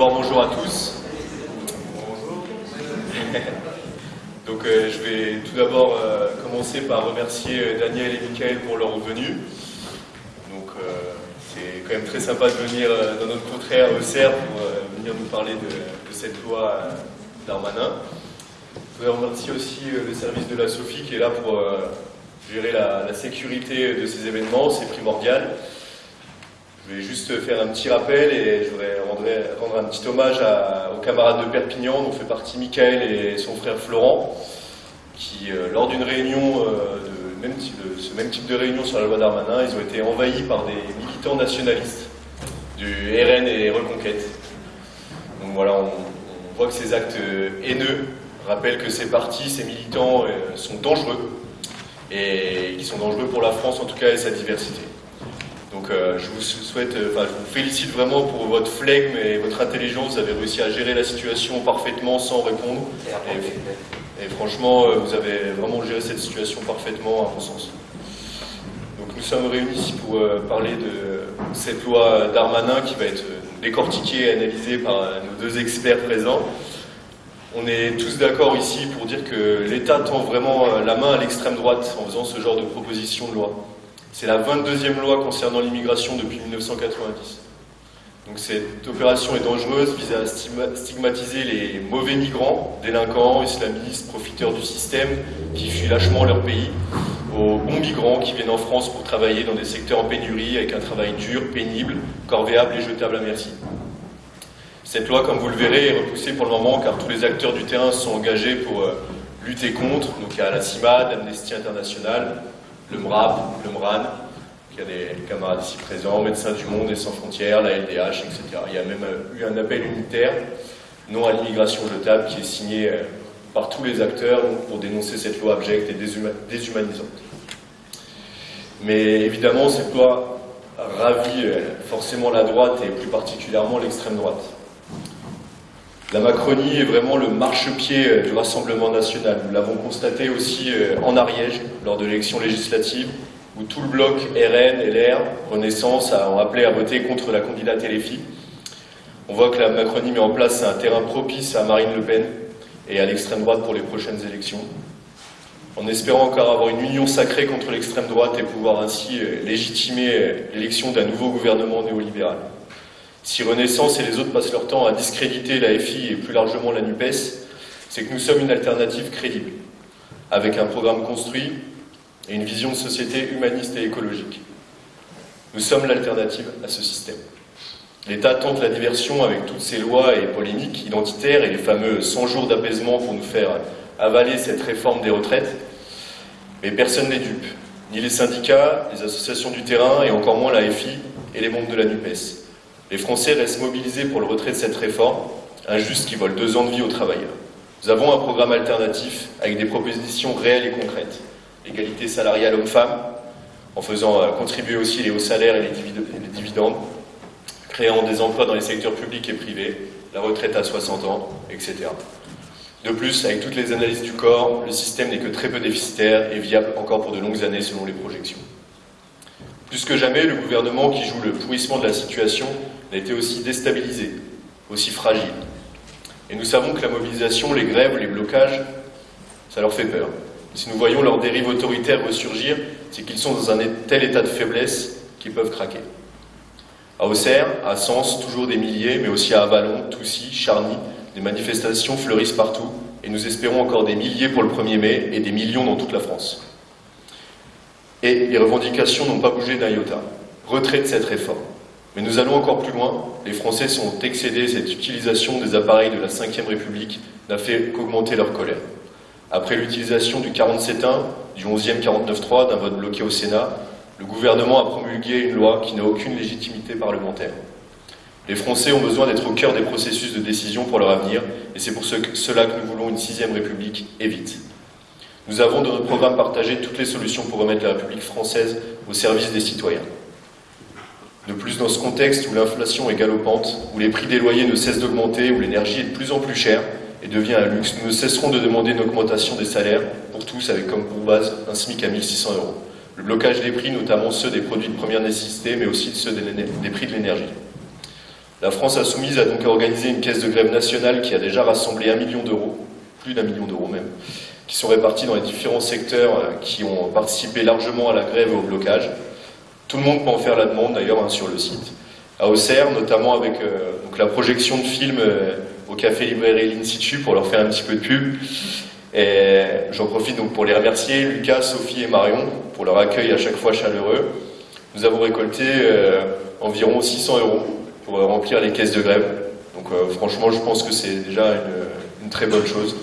D'abord bonjour à tous. Donc euh, je vais tout d'abord euh, commencer par remercier euh, Daniel et Michael pour leur venue. Donc c'est quand même très sympa de venir dans notre contrée à Auxerre pour venir nous parler de, cette loi Darmanin. Je voudrais remercier aussi le service de la Sophie qui est là pour gérer la, la sécurité de ces événements, c'est primordial. Je vais juste faire un petit rappel et je voudrais rendre, un petit hommage aux camarades de Perpignan dont fait partie Michael et son frère Florent, qui, euh, lors d'une réunion, euh, de, même ce même type de réunion sur la loi Darmanin, ils ont été envahis par des militants nationalistes du RN et Reconquête. Donc voilà, on, voit que ces actes haineux rappellent que ces partis, ces militants euh, sont dangereux, et qui sont dangereux pour la France en tout cas et sa diversité. Donc euh, je vous souhaite, euh, enfin je vous félicite vraiment pour votre flegme et votre intelligence. Vous avez réussi à gérer la situation parfaitement sans répondre. Et, franchement, euh, vous avez vraiment géré cette situation parfaitement à mon sens. Donc nous sommes réunis ici pour parler de cette loi Darmanin qui va être décortiquée et analysée par nos deux experts présents. On est tous d'accord ici pour dire que l'État tend vraiment la main à l'extrême droite en faisant ce genre de proposition de loi. C'est la 22e loi concernant l'immigration depuis 1990. Donc cette opération est dangereuse, vise à stigmatiser les mauvais migrants, délinquants, islamistes, profiteurs du système, qui fuient lâchement leur pays, aux bons migrants qui viennent en France pour travailler dans des secteurs en pénurie avec un travail dur, pénible, corvéable et jetable à merci. Cette loi, comme vous le verrez, est repoussée pour le moment car tous les acteurs du terrain sont engagés pour euh, lutter contre. Donc a la CIMAD, l'Amnesty International, le MRAP, le MRAN, qui a des camarades ici présents, Médecins du Monde et Sans Frontières, la LDH, etc. Il y a même euh, eu un appel unitaire, non à l'immigration jetable, qui est signé euh, par tous les acteurs pour dénoncer cette loi abjecte et déshumanisante. Mais évidemment, cette loi ravit euh, forcément la droite et plus particulièrement l'extrême droite. La Macronie est vraiment le marchepied euh, du Rassemblement national. Nous l'avons constaté aussi euh, en Ariège, lors de l'élection législative, où tout le bloc RN, LR, Renaissance ont appelé à voter contre la candidate LFI. On voit que la Macronie met en place un terrain propice à Marine Le Pen et à l'extrême droite pour les prochaines élections. En espérant encore avoir une union sacrée contre l'extrême droite et pouvoir ainsi euh, légitimer l'élection d'un nouveau gouvernement néolibéral. Si Renaissance et les autres passent leur temps à discréditer la FI et plus largement la NUPES, c'est que nous sommes une alternative crédible, avec un programme construit et une vision de société humaniste et écologique. Nous sommes l'alternative à ce système. L'État tente la diversion avec toutes ces lois et polémiques identitaires et les fameux 100 jours d'apaisement pour nous faire avaler cette réforme des retraites. Mais personne n'est dupe, ni les syndicats, les associations du terrain et encore moins la FI et les membres de la NUPES. Les Français restent mobilisés pour le retrait de cette réforme, injuste qui vole deux ans de vie aux travailleurs. Nous avons un programme alternatif avec des propositions réelles et concrètes. L'égalité salariale homme-femme, en faisant euh, contribuer aussi les hauts salaires et les dividendes, créant des emplois dans les secteurs publics et privés, la retraite à 60 ans, etc. De plus, avec toutes les analyses du corps, le système n'est que très peu déficitaire et viable encore pour de longues années selon les projections. Plus que jamais, le gouvernement qui joue le pourrissement de la situation a été aussi déstabilisé, aussi fragile. Et nous savons que la mobilisation, les grèves, les blocages, ça leur fait peur. Si nous voyons leurs dérives autoritaires ressurgir, c'est qu'ils sont dans un tel état de faiblesse qu'ils peuvent craquer. À Auxerre, à Sens, toujours des milliers, mais aussi à Avalon, Toussy, Charny, des manifestations fleurissent partout, et nous espérons encore des milliers pour le 1er mai et des millions dans toute la France. Et les revendications n'ont pas bougé d'un iota. Retrait de cette réforme. Mais nous allons encore plus loin. Les Français sont excédés. Cette utilisation des appareils de la Ve République n'a fait qu'augmenter leur colère. Après l'utilisation du 47.1, du 11e 49.3, d'un vote bloqué au Sénat, le gouvernement a promulgué une loi qui n'a aucune légitimité parlementaire. Les Français ont besoin d'être au cœur des processus de décision pour leur avenir, et c'est pour cela que nous voulons une sixième République, et vite. Nous avons dans notre programme partagé toutes les solutions pour remettre la République française au service des citoyens. De plus, dans ce contexte où l'inflation est galopante, où les prix des loyers ne cessent d'augmenter, où l'énergie est de plus en plus chère et devient un luxe, nous ne cesserons de demander une augmentation des salaires pour tous avec comme pour base un SMIC à 1600 euros. Le blocage des prix, notamment ceux des produits de première nécessité, mais aussi ceux des, prix de l'énergie. La France Insoumise a donc organisé une caisse de grève nationale qui a déjà rassemblé un million d'euros, plus d'un million d'euros même, qui sont répartis dans les différents secteurs euh, qui ont participé largement à la grève et au blocage. Tout le monde peut en faire la demande d'ailleurs hein, sur le site. À Auxerre, notamment avec euh, donc, la projection de films euh, au café librairie l'Institut pour leur faire un petit peu de pub. Et j'en profite donc pour les remercier, Lucas, Sophie et Marion, pour leur accueil à chaque fois chaleureux. Nous avons récolté environ 600 euros pour remplir les caisses de grève. Donc franchement, je pense que c'est déjà une très bonne chose.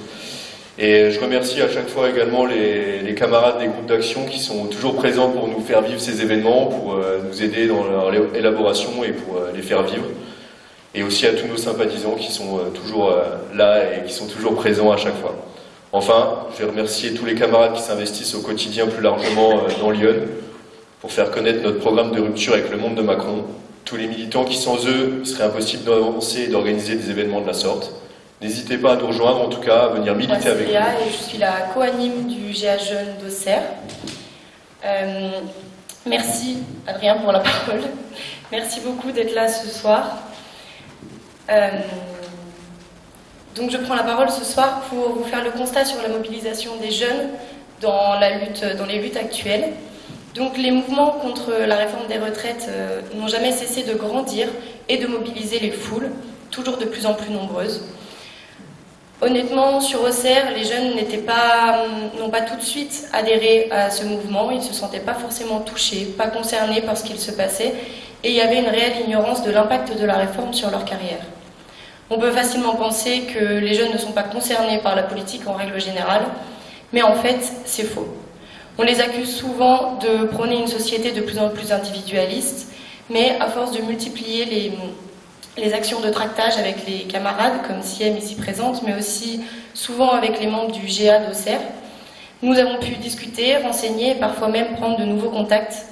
Et je remercie à chaque fois également les, camarades des groupes d'action qui sont toujours présents pour nous faire vivre ces événements, pour euh, nous aider dans leur élaboration et pour euh, les faire vivre. Et aussi à tous nos sympathisants qui sont euh, toujours là et qui sont toujours présents à chaque fois. Enfin, je vais remercier tous les camarades qui s'investissent au quotidien plus largement dans Lyon pour faire connaître notre programme de rupture avec le monde de Macron. Tous les militants qui sans eux, il serait impossible d'avancer et d'organiser des événements de la sorte. N'hésitez pas à nous rejoindre, en tout cas, à venir militer avec nous. et je suis la co-anime du GA Jeune d'Auxerre. Euh, merci Adrien pour la parole. Merci beaucoup d'être là ce soir. Euh, donc je prends la parole ce soir pour vous faire le constat sur la mobilisation des jeunes dans, la lutte, dans les luttes actuelles. Donc les mouvements contre la réforme des retraites euh, n'ont jamais cessé de grandir et de mobiliser les foules, toujours de plus en plus nombreuses. Honnêtement, sur Auxerre, les jeunes n'ont pas tout de suite adhéré à ce mouvement, ils ne se sentaient pas forcément touchés, pas concernés par ce qu'il se passait, et il y avait une réelle ignorance de l'impact de la réforme sur leur carrière. On peut facilement penser que les jeunes ne sont pas concernés par la politique en règle générale, mais en fait, c'est faux. On les accuse souvent de prôner une société de plus en plus individualiste, mais à force de multiplier les, les actions de tractage avec les camarades, comme Siem ici présente, mais aussi souvent avec les membres du GA d'Auxerre. Nous avons pu discuter, renseigner et parfois même prendre de nouveaux contacts.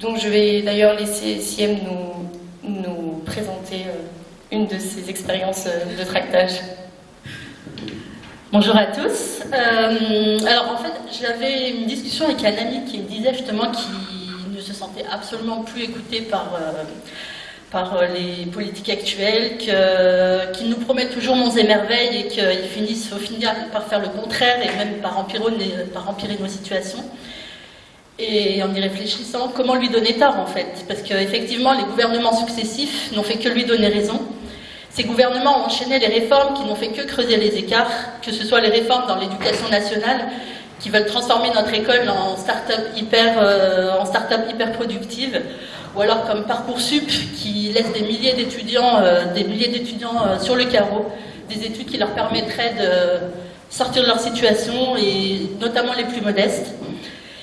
Donc je vais d'ailleurs laisser Siem nous, présenter euh, une de ses expériences euh, de tractage. Bonjour à tous. Euh, alors en fait, j'avais une discussion avec un ami qui me disait justement qu'il ne se sentait absolument plus écouté par par euh, les politiques actuelles, qui nous promettent toujours monts et merveilles et qu'ils finissent au final par faire le contraire et même par empirer, nos situations. Et en y réfléchissant, comment lui donner tort en fait? Parce qu'effectivement, les gouvernements successifs n'ont fait que lui donner raison. Ces gouvernements ont enchaîné les réformes qui n'ont fait que creuser les écarts, que ce soit les réformes dans l'éducation nationale, qui veulent transformer notre école en start-up hyper, euh, hyper productive, ou alors comme Parcoursup qui laisse des milliers d'étudiants euh, euh, sur le carreau, des études qui leur permettraient de sortir de leur situation et notamment les plus modestes.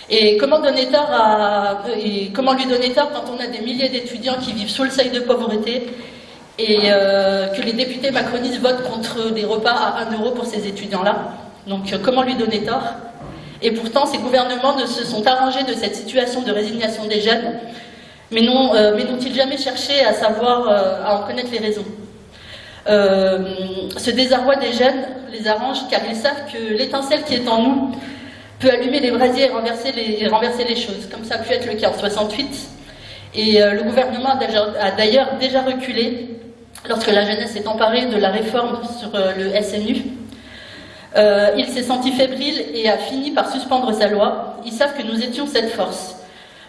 Et comment donner tort à et comment lui donner tort quand on a des milliers d'étudiants qui vivent sous le seuil de pauvreté et euh, que les députés macronistes votent contre des repas à 1 euro pour ces étudiants-là. Donc comment lui donner tort? Et pourtant, ces gouvernements ne se sont arrangés de cette situation de résignation des jeunes mais euh, n'ont-ils jamais cherché à savoir, euh, à en connaître les raisons euh, Ce désarroi des jeunes les arrange car ils savent que l'étincelle qui est en nous peut allumer les brasiers et renverser les, renverser les choses, comme ça a pu être le cas en 68. Et le gouvernement a d'ailleurs déjà reculé lorsque la jeunesse s'est emparée de la réforme sur le SNU. il s'est senti fébrile et a fini par suspendre sa loi. Ils savent que nous étions cette force.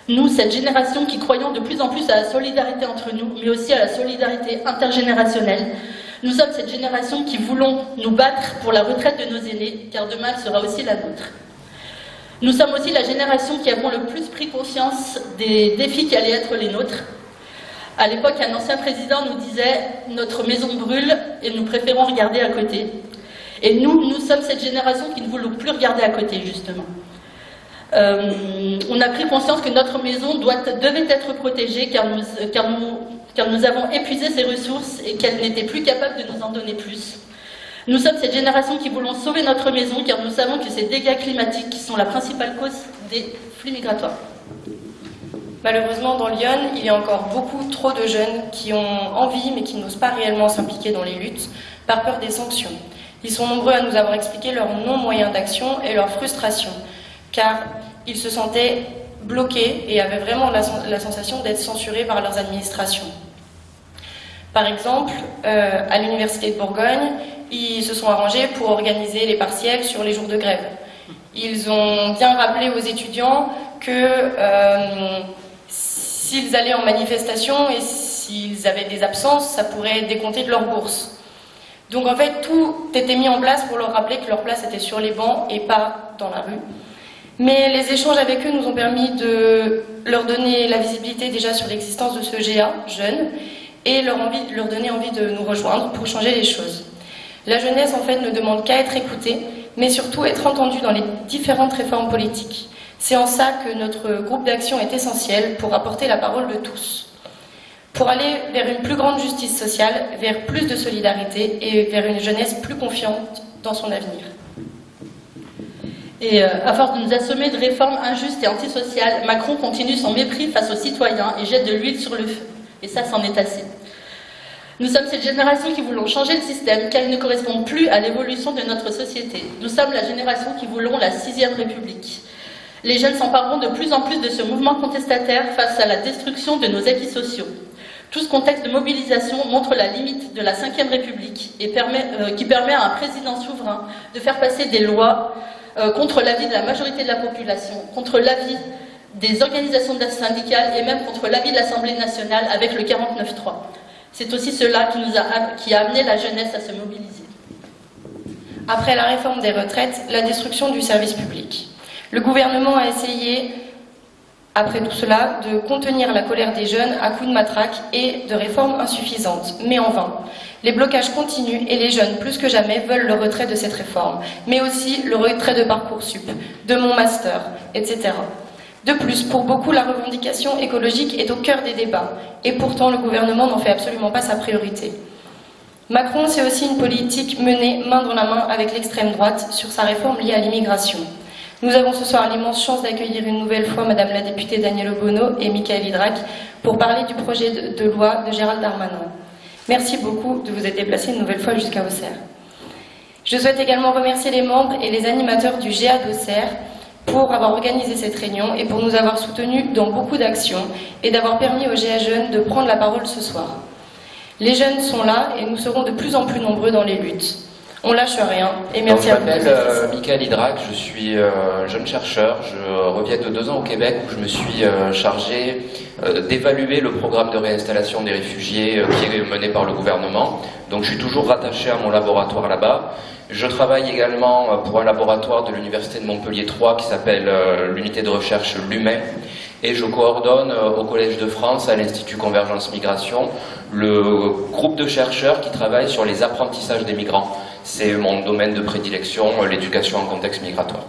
Nous, cette génération qui croyons de plus en plus à la solidarité entre nous, mais aussi à la solidarité intergénérationnelle, nous sommes cette génération qui voulons nous battre pour la retraite de nos aînés, car demain sera aussi la nôtre. Nous sommes aussi la génération qui avons le plus pris conscience des défis qui allaient être les nôtres. À l'époque, un ancien président nous disait « Notre maison brûle et nous préférons regarder à côté ». Et nous, nous sommes cette génération qui ne voulons plus regarder à côté, justement. Euh, on a pris conscience que notre maison devait être protégée car nous, avons épuisé ses ressources et qu'elle n'était plus capable de nous en donner plus. Nous sommes cette génération qui voulons sauver notre maison car nous savons que ces dégâts climatiques sont la principale cause des flux migratoires. Malheureusement, dans Lyon, il y a encore beaucoup trop de jeunes qui ont envie mais qui n'osent pas réellement s'impliquer dans les luttes par peur des sanctions. Ils sont nombreux à nous avoir expliqué leurs non-moyens d'action et leur frustration car ils se sentaient bloqués et avaient vraiment la, sensation d'être censurés par leurs administrations. Par exemple, euh, à l'Université de Bourgogne, ils se sont arrangés pour organiser les partiels sur les jours de grève. Ils ont bien rappelé aux étudiants que euh, s'ils allaient en manifestation et s'ils avaient des absences, ça pourrait décompter de leur bourse. Donc en fait, tout était mis en place pour leur rappeler que leur place était sur les bancs et pas dans la rue. Mais les échanges avec eux nous ont permis de leur donner la visibilité déjà sur l'existence de ce GA jeune et leur, leur donner envie de nous rejoindre pour changer les choses. La jeunesse, en fait, ne demande qu'à être écoutée, mais surtout être entendue dans les différentes réformes politiques. C'est en ça que notre groupe d'action est essentiel pour apporter la parole de tous. Pour aller vers une plus grande justice sociale, vers plus de solidarité et vers une jeunesse plus confiante dans son avenir. Et euh, à force de nous assommer de réformes injustes et antisociales, Macron continue son mépris face aux citoyens et jette de l'huile sur le feu. Et ça, c'en est assez. Nous sommes cette génération qui voulons changer le système car il ne correspond plus à l'évolution de notre société. Nous sommes la génération qui voulons la sixième république. Les jeunes s'empareront de plus en plus de ce mouvement contestataire face à la destruction de nos acquis sociaux. Tout ce contexte de mobilisation montre la limite de la Ve République et euh, qui permet à un président souverain de faire passer des lois euh, contre l'avis de la majorité de la population, contre l'avis des organisations syndicales et même contre l'avis de l'Assemblée nationale avec le 49-3. C'est aussi cela qui, a amené la jeunesse à se mobiliser. Après la réforme des retraites, la destruction du service public. Le gouvernement a essayé, après tout cela, de contenir la colère des jeunes à coups de matraque et de réformes insuffisantes, mais en vain. Les blocages continuent et les jeunes, plus que jamais, veulent le retrait de cette réforme, mais aussi le retrait de Parcoursup, de mon master, etc. De plus, pour beaucoup, la revendication écologique est au cœur des débats, et pourtant le gouvernement n'en fait absolument pas sa priorité. Macron, c'est aussi une politique menée main dans la main avec l'extrême droite sur sa réforme liée à l'immigration. Nous avons ce soir l'immense chance d'accueillir une nouvelle fois Madame la députée Danielle Obono et Michael Hydrac pour parler du projet de, loi de Gérald Darmanin. Merci beaucoup de vous être déplacés une nouvelle fois jusqu'à Auxerre. Je souhaite également remercier les membres et les animateurs du GA d'Auxerre pour avoir organisé cette réunion et pour nous avoir soutenus dans beaucoup d'actions et d'avoir permis aux GA Jeunes de prendre la parole ce soir. Les jeunes sont là et nous serons de plus en plus nombreux dans les luttes. On lâche rien. Et merci à vous. Je m'appelle euh, Michael Hydrac, je suis euh, jeune chercheur. Je reviens de deux ans au Québec où je me suis euh, chargé d'évaluer le programme de réinstallation des réfugiés qui est mené par le gouvernement. Donc je suis toujours rattaché à mon laboratoire là-bas. Je travaille également pour un laboratoire de l'Université de Montpellier 3 qui s'appelle l'unité de recherche LUMEN et je coordonne au Collège de France, à l'Institut Convergence Migration, le groupe de chercheurs qui travaille sur les apprentissages des migrants. C'est mon domaine de prédilection, l'éducation en contexte migratoire.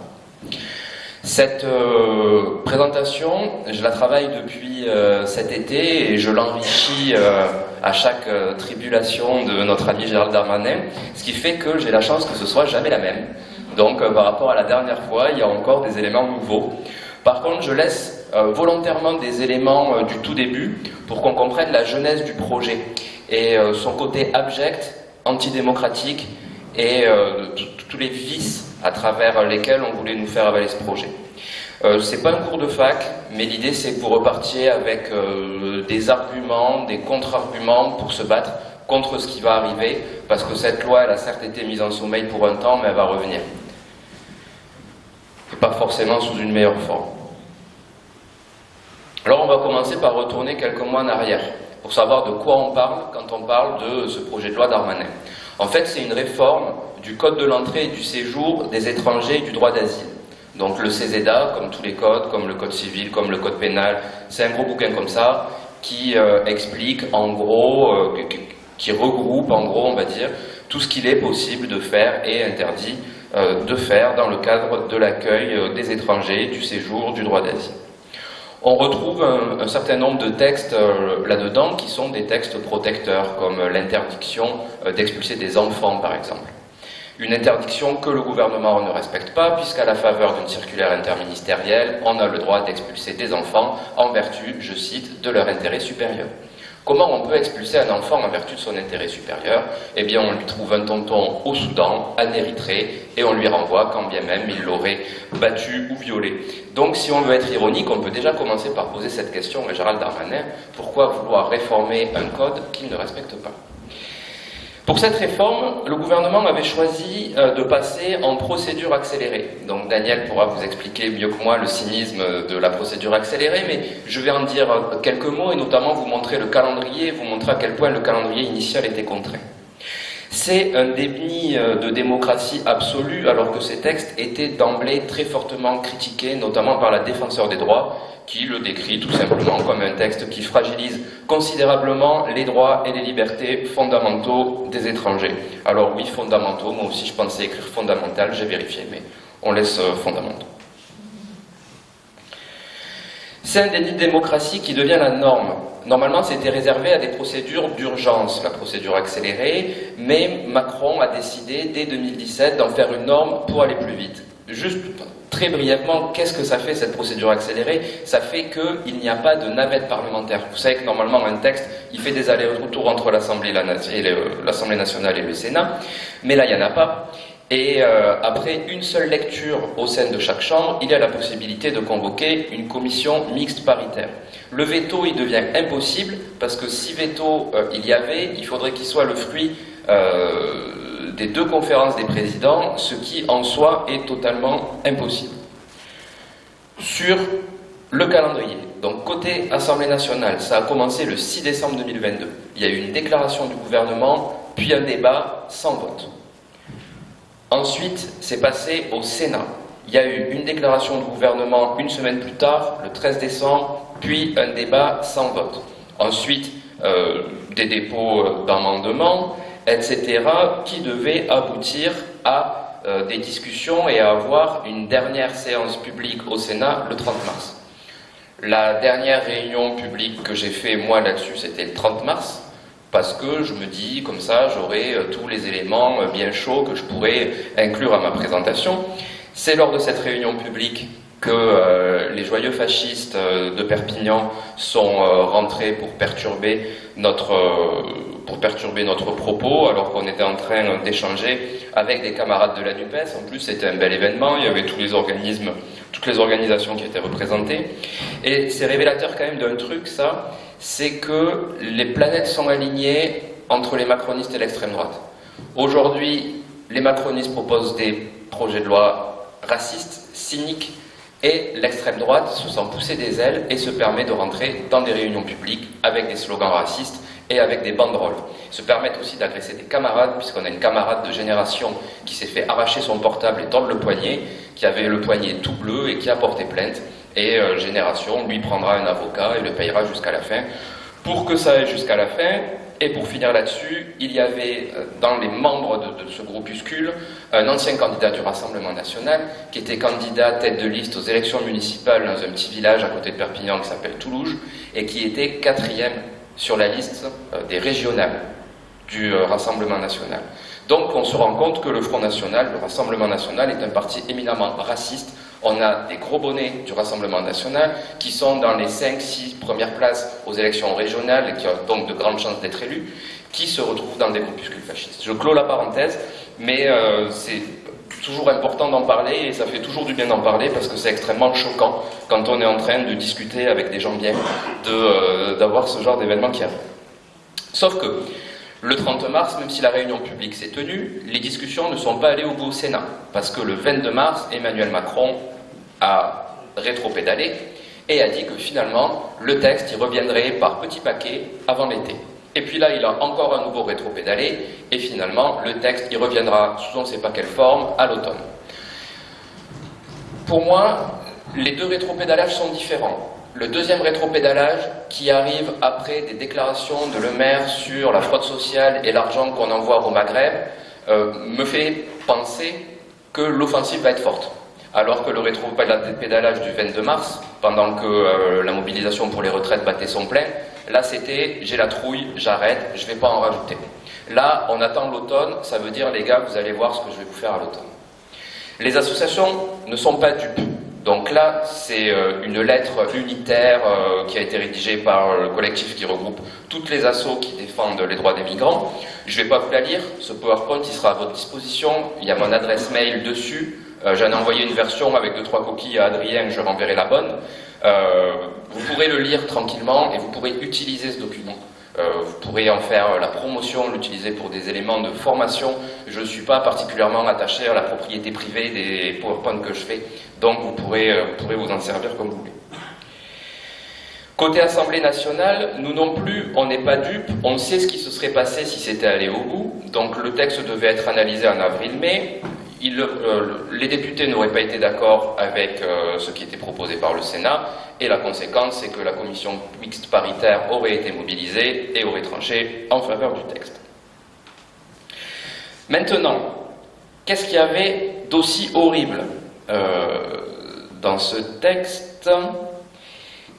Cette euh, présentation, je la travaille depuis euh, cet été et je l'enrichis euh, à chaque tribulation de notre ami Gérald Darmanin, ce qui fait que j'ai la chance que ce soit jamais la même. Donc par rapport à la dernière fois, il y a encore des éléments nouveaux. Par contre, je laisse volontairement des éléments du tout début pour qu'on comprenne la genèse du projet et son côté abject, antidémocratique, et euh, tous les vices à travers lesquels on voulait nous faire avaler ce projet. Euh, c'est pas un cours de fac, mais l'idée c'est que vous repartiez avec euh, des arguments, des contre-arguments pour se battre contre ce qui va arriver, parce que cette loi, elle a certes été mise en sommeil pour un temps, mais elle va revenir. Pas forcément sous une meilleure forme. Alors on va commencer par retourner quelques mois en arrière, pour savoir de quoi on parle quand on parle de ce projet de loi d'Armanet. En fait, c'est une réforme du code de l'entrée et du séjour des étrangers et du droit d'asile. Donc le CESEDA, comme tous les codes, comme le code civil, comme le code pénal, c'est un gros bouquin comme ça qui euh, explique en gros, euh, qui regroupe en gros, on va dire, tout ce qu'il est possible de faire et interdit de faire dans le cadre de l'accueil des étrangers, du séjour, du droit d'asile. On retrouve un, certain nombre de textes euh, là-dedans qui sont des textes protecteurs, comme l'interdiction euh, d'expulser des enfants, par exemple. Une interdiction que le gouvernement ne respecte pas, puisqu'à la faveur d'une circulaire interministérielle, on a le droit d'expulser des enfants en vertu, je cite, de leur intérêt supérieur. Comment on peut expulser un enfant en vertu de son intérêt supérieur? Eh bien, on lui trouve un tonton au Soudan, en Érythrée, et on lui renvoie quand bien même il l'aurait battu ou violé. Donc, si on veut être ironique, on peut déjà commencer par poser cette question à Gérald Darmanin. Pourquoi vouloir réformer un code qu'il ne respecte pas? Pour cette réforme, le gouvernement avait choisi euh, de passer en procédure accélérée. Donc Daniel pourra vous expliquer mieux que moi le cynisme de la procédure accélérée, mais je vais en dire quelques mots et notamment vous montrer le calendrier, vous montrer à quel point le calendrier initial était contraint. C'est un déni euh, de démocratie absolue alors que ces textes étaient d'emblée très fortement critiqués, notamment par la défenseur des droits, qui le décrit tout simplement comme un texte qui fragilise considérablement les droits et les libertés fondamentaux des étrangers. Alors oui, fondamentaux, moi aussi je pensais écrire fondamental, j'ai vérifié, mais on laisse euh, fondamentaux. C'est un déni de démocratie qui devient la norme. Normalement, c'était réservé à des procédures d'urgence, la procédure accélérée, mais Macron a décidé dès 2017 d'en faire une norme pour aller plus vite. Juste très brièvement, qu'est-ce que ça fait cette procédure accélérée? Ça fait qu'il n'y a pas de navette parlementaire. Vous savez que normalement un texte, il fait des allers-retours entre l'Assemblée nationale et le Sénat, mais là il n'y en a pas. Et euh, après une seule lecture au sein de chaque chambre, il y a la possibilité de convoquer une commission mixte paritaire. Le veto, il devient impossible parce que si veto euh, il y avait, il faudrait qu'il soit le fruit euh, des deux conférences des présidents, ce qui en soi est totalement impossible. Sur le calendrier, donc côté Assemblée nationale, ça a commencé le 6 décembre 2022. Il y a eu une déclaration du gouvernement, puis un débat sans vote. Ensuite, c'est passé au Sénat. Il y a eu une déclaration du gouvernement une semaine plus tard, le 13 décembre, puis un débat sans vote. Ensuite, euh, des dépôts d'amendements, etc., qui devait aboutir à euh, des discussions et à avoir une dernière séance publique au Sénat le 30 mars. La dernière réunion publique que j'ai fait moi là-dessus, c'était le 30 mars, parce que je me dis, comme ça, j'aurai euh, tous les éléments euh, bien chauds que je pourrais inclure à ma présentation. C'est lors de cette réunion publique que les joyeux fascistes de Perpignan sont rentrés pour perturber notre pour perturber notre propos, alors qu'on était en train d'échanger avec des camarades de la NUPES. En plus, c'était un bel événement, il y avait tous les organismes, toutes les organisations qui étaient représentées. Et c'est révélateur quand même d'un truc, ça, c'est que les planètes sont alignées entre les macronistes et l'extrême droite. Aujourd'hui, les macronistes proposent des projets de loi racistes, cyniques, et l'extrême droite se sent pousser des ailes et se permet de rentrer dans des réunions publiques avec des slogans racistes et avec des banderoles. Se permettent aussi d'agresser des camarades, puisqu'on a une camarade de génération qui s'est fait arracher son portable et tordre le poignet, qui avait le poignet tout bleu et qui a porté plainte. Et euh, génération lui prendra un avocat et le payera jusqu'à la fin. Pour que ça aille jusqu'à la fin, et pour finir là-dessus, il y avait euh, dans les membres de, ce groupuscule un ancien candidat du Rassemblement national qui était candidat tête de liste aux élections municipales dans un petit village à côté de Perpignan qui s'appelle Toulouse et qui était quatrième sur la liste euh, des régionales du euh, Rassemblement national. Donc on se rend compte que le Front national, le Rassemblement national, est un parti éminemment raciste. On a des gros bonnets du Rassemblement national qui sont dans les 5-6 premières places aux élections régionales et qui ont donc de grandes chances d'être élus, qui se retrouvent dans des groupuscules fascistes. Je clôt la parenthèse, mais euh, c'est toujours important d'en parler et ça fait toujours du bien d'en parler parce que c'est extrêmement choquant quand on est en train de discuter avec des gens bien euh, d'avoir ce genre d'événement qui arrive. Sauf que le 30 mars, même si la réunion publique s'est tenue, les discussions ne sont pas allées au bout au Sénat parce que le 22 mars, Emmanuel Macron a rétro-pédalé et a dit que finalement le texte y reviendrait par petits paquets avant l'été. Et puis là, il a encore un nouveau rétro-pédalé, et finalement, le texte y reviendra sous on ne sait pas quelle forme à l'automne. Pour moi, les deux rétro-pédalages sont différents. Le deuxième rétro-pédalage, qui arrive après des déclarations de Le Maire sur la fraude sociale et l'argent qu'on envoie au Maghreb, euh, me fait penser que l'offensive va être forte. Alors que le rétro-pédalage du 22 mars, pendant que euh, la mobilisation pour les retraites battait son plein, Là, c'était j'ai la trouille, j'arrête, je ne vais pas en rajouter. Là, on attend l'automne, ça veut dire les gars, vous allez voir ce que je vais vous faire à l'automne. Les associations ne sont pas dupes. Donc là, c'est euh, une lettre unitaire euh, qui a été rédigée par le collectif qui regroupe toutes les assos qui défendent les droits des migrants. Je ne vais pas vous la lire, ce PowerPoint il sera à votre disposition, il y a mon adresse mail dessus, euh, j'en ai envoyé une version avec deux trois coquilles à Adrien, je renverrai la bonne. vous pourrez le lire tranquillement et vous pourrez utiliser ce document. Euh, vous pourrez en faire la promotion, l'utiliser pour des éléments de formation. Je ne suis pas particulièrement attaché à la propriété privée des PowerPoint que je fais, donc vous pourrez, euh, vous pourrez vous en servir comme vous voulez. Côté Assemblée nationale, nous non plus, on n'est pas dupes, on sait ce qui se serait passé si c'était allé au bout. Donc le texte devait être analysé en avril-mai. Euh, les députés n'auraient pas été d'accord avec ce qui était proposé par le Sénat. Et la conséquence, c'est que la commission mixte paritaire aurait été mobilisée et aurait tranché en faveur du texte. Maintenant, qu'est-ce qu'il y avait d'aussi horrible euh, dans ce texte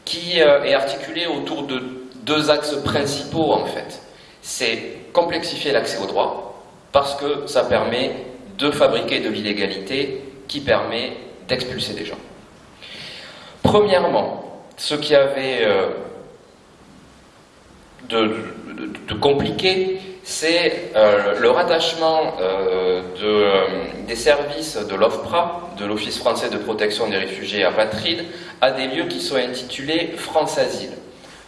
qui euh, est articulé autour de deux axes principaux en fait? C'est complexifier l'accès au droit parce que ça permet de fabriquer de l'illégalité qui permet d'expulser des gens. Premièrement, ce qui avait euh, de, compliqué, c'est euh, le rattachement euh, des services de l'OFPRA, de l'Office français de protection des réfugiés apatrides, à des lieux qui sont intitulés France Asile.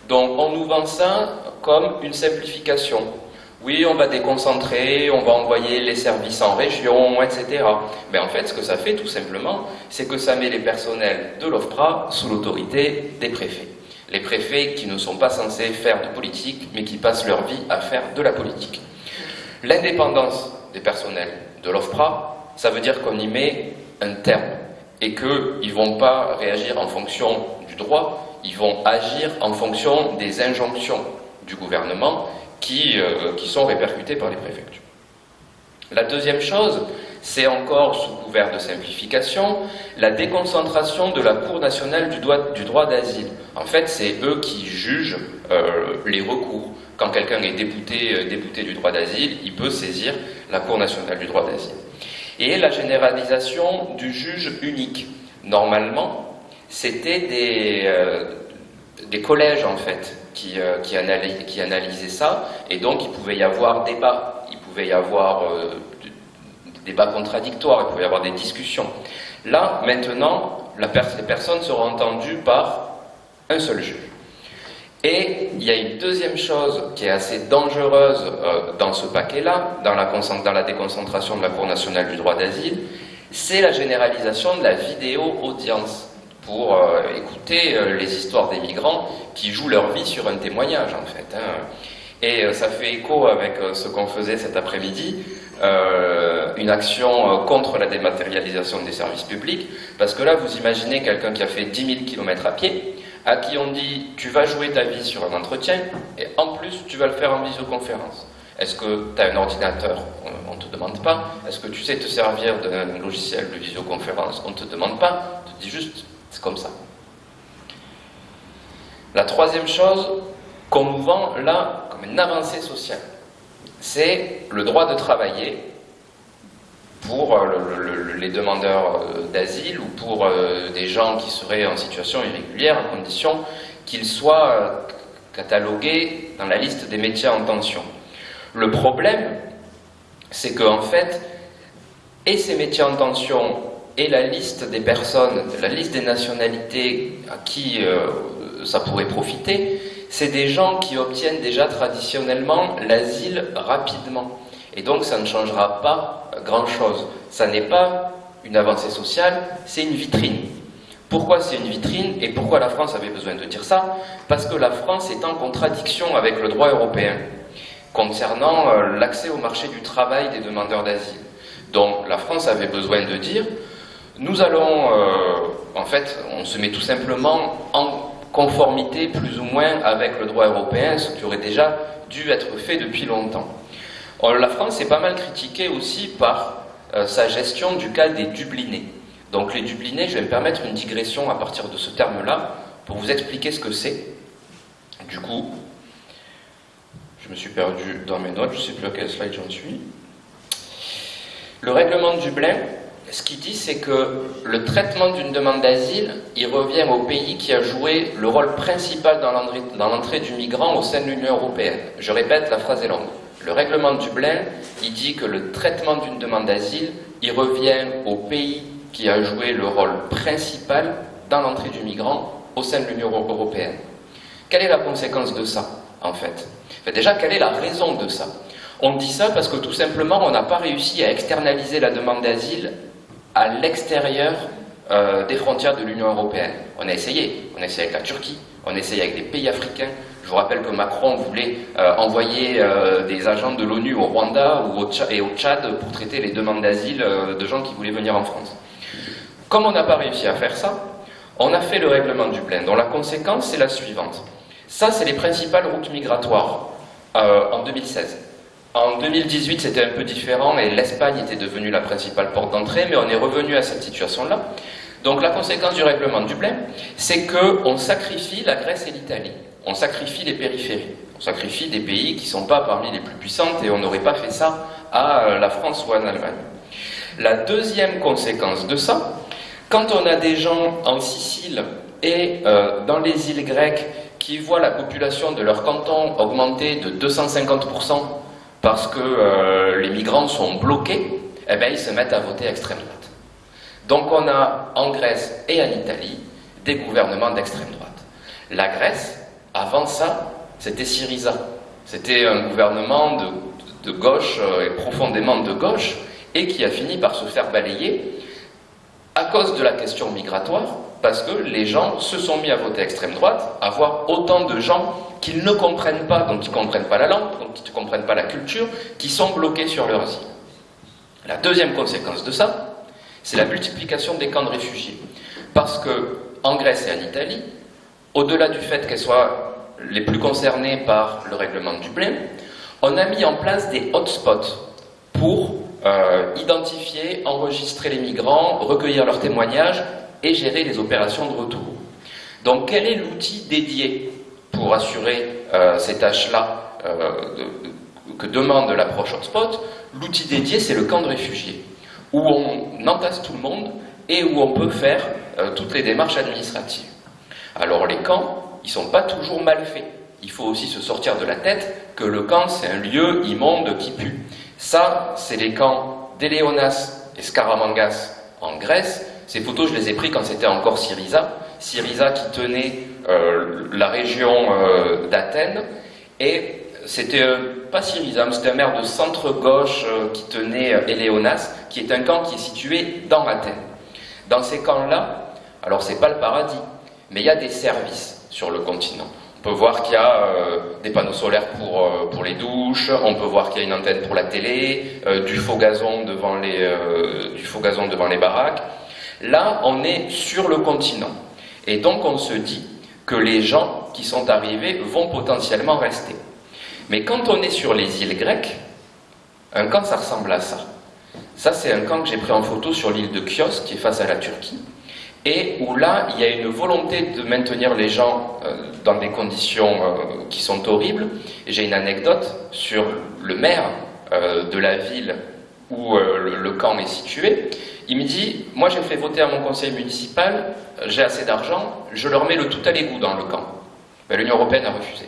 Donc on nous vend ça comme une simplification. Oui, on va déconcentrer, on va envoyer les services en région, etc. Mais en fait, ce que ça fait tout simplement, c'est que ça met les personnels de l'OFPRA sous l'autorité des préfets. Les préfets qui ne sont pas censés faire de politique, mais qui passent leur vie à faire de la politique. L'indépendance des personnels de l'OFPRA, ça veut dire qu'on y met un terme et qu'ils ne vont pas réagir en fonction du droit, ils vont agir en fonction des injonctions du gouvernement euh, qui, sont répercutés par les préfectures. La deuxième chose, c'est encore sous couvert de simplification, la déconcentration de la Cour nationale du droit, d'asile. En fait, c'est eux qui jugent euh, les recours. Quand quelqu'un est débouté, euh, du droit d'asile, il peut saisir la Cour nationale du droit d'asile. Et la généralisation du juge unique. Normalement, c'était des, des collèges, en fait, qui, euh, analysait ça, et donc il pouvait y avoir débat, il pouvait y avoir euh, des débats contradictoires, il pouvait y avoir des discussions. Là, maintenant, la les personnes seront entendues par un seul juge. Et il y a une deuxième chose qui est assez dangereuse euh, dans ce paquet-là, dans la déconcentration de la Cour nationale du droit d'asile, c'est la généralisation de la vidéo-audience pour euh, écouter euh, les histoires des migrants qui jouent leur vie sur un témoignage en fait. Hein. Et euh, ça fait écho avec ce qu'on faisait cet après-midi, une action contre la dématérialisation des services publics, parce que là vous imaginez quelqu'un qui a fait 10 000 km à pied, à qui on dit tu vas jouer ta vie sur un entretien, et en plus tu vas le faire en visioconférence. Est-ce que tu as un ordinateur? On ne te demande pas. Est-ce que tu sais te servir d'un logiciel de visioconférence? On ne te demande pas. On te dit juste c'est comme ça. La troisième chose qu'on nous vend là comme une avancée sociale, c'est le droit de travailler pour euh, les demandeurs euh, d'asile ou pour euh, des gens qui seraient en situation irrégulière à condition qu'ils soient catalogués dans la liste des métiers en tension. Le problème, c'est qu'en fait, et ces métiers en tension et la liste des personnes, la liste des nationalités à qui euh, ça pourrait profiter, c'est des gens qui obtiennent déjà traditionnellement l'asile rapidement. Et donc ça ne changera pas grand-chose. Ça n'est pas une avancée sociale, c'est une vitrine. Pourquoi c'est une vitrine et pourquoi la France avait besoin de dire ça? Parce que la France est en contradiction avec le droit européen concernant euh, l'accès au marché du travail des demandeurs d'asile. Donc la France avait besoin de dire nous allons, euh, en fait, on se met tout simplement en conformité plus ou moins avec le droit européen, ce qui aurait déjà dû être fait depuis longtemps. la France est pas mal critiquée aussi par euh, sa gestion du cas des Dublinés. Donc les Dublinés, je vais me permettre une digression à partir de ce terme-là pour vous expliquer ce que c'est. Du coup, je me suis perdu dans mes notes, je ne sais plus à quel slide j'en suis. Le règlement de Dublin, ce qu'il dit, c'est que le traitement d'une demande d'asile, il revient au pays qui a joué le rôle principal dans l'entrée du migrant au sein de l'Union européenne. Je répète, la phrase est longue. Le règlement de Dublin, il dit que le traitement d'une demande d'asile, il revient au pays qui a joué le rôle principal dans l'entrée du migrant au sein de l'Union européenne. Quelle est la conséquence de ça, en fait? Déjà, quelle est la raison de ça? On dit ça parce que tout simplement, on n'a pas réussi à externaliser la demande d'asile à l'extérieur euh, des frontières de l'Union européenne. On a essayé, on a essayé avec la Turquie, on a essayé avec des pays africains. Je vous rappelle que Macron voulait euh, envoyer euh, des agents de l'ONU au Rwanda ou au et au Tchad pour traiter les demandes d'asile de gens qui voulaient venir en France. Comme on n'a pas réussi à faire ça, on a fait le règlement du Dublin, dont la conséquence c'est la suivante. Ça, c'est les principales routes migratoires en 2016. En 2018, c'était un peu différent et l'Espagne était devenue la principale porte d'entrée, mais on est revenu à cette situation-là. Donc la conséquence du règlement de Dublin, c'est qu'on sacrifie la Grèce et l'Italie. On sacrifie les périphéries. On sacrifie des pays qui ne sont pas parmi les plus puissantes et on n'aurait pas fait ça à euh, la France ou à l'Allemagne. La deuxième conséquence de ça, quand on a des gens en Sicile et euh, dans les îles grecques qui voient la population de leur canton augmenter de 250% parce que euh, les migrants sont bloqués, eh bien, ils se mettent à voter extrême droite. Donc on a en Grèce et en Italie des gouvernements d'extrême droite. La Grèce, avant ça, c'était Syriza. C'était un gouvernement de, gauche euh, et profondément de gauche et qui a fini par se faire balayer à cause de la question migratoire, parce que les gens se sont mis à voter extrême droite, à voir autant de gens qu'ils ne comprennent pas, donc ils ne comprennent pas la langue, donc ils ne comprennent pas la culture, qui sont bloqués sur leur asile. La deuxième conséquence de ça, c'est la multiplication des camps de réfugiés. Parce que en Grèce et en Italie, au-delà du fait qu'elles soient les plus concernées par le règlement de Dublin, on a mis en place des hotspots pour euh, identifier, enregistrer les migrants, recueillir leurs témoignages et gérer les opérations de retour. Donc quel est l'outil dédié pour assurer euh, ces tâches-là euh, que demande l'approche hotspot? L'outil dédié, c'est le camp de réfugiés, où on entasse tout le monde et où on peut faire toutes les démarches administratives. Alors les camps, ils ne sont pas toujours mal faits. Il faut aussi se sortir de la tête que le camp, c'est un lieu immonde qui pue. Ça, c'est les camps d'Éléonas et Scaramangas en Grèce. Ces photos, je les ai prises quand c'était encore Syriza. Syriza qui tenait euh, la région euh, d'Athènes. Et c'était euh, pas Syriza, c'était un maire de centre-gauche qui tenait Éléonas, qui est un camp qui est situé dans Athènes. Dans ces camps-là, alors c'est pas le paradis, mais il y a des services sur le continent. On peut voir qu'il y a euh, des panneaux solaires pour, euh, pour les douches, on peut voir qu'il y a une antenne pour la télé, euh, du, faux gazon devant les, du faux gazon devant les baraques. Là, on est sur le continent. Et donc on se dit que les gens qui sont arrivés vont potentiellement rester. Mais quand on est sur les îles grecques, un camp, ça ressemble à ça. Ça, c'est un camp que j'ai pris en photo sur l'île de Chios, qui est face à la Turquie et où là, il y a une volonté de maintenir les gens euh, dans des conditions euh, qui sont horribles. J'ai une anecdote sur le maire euh, de la ville où le, camp est situé. Il me dit, moi j'ai fait voter à mon conseil municipal, j'ai assez d'argent, je leur mets le tout à l'égout dans le camp. Mais L'Union Européenne a refusé.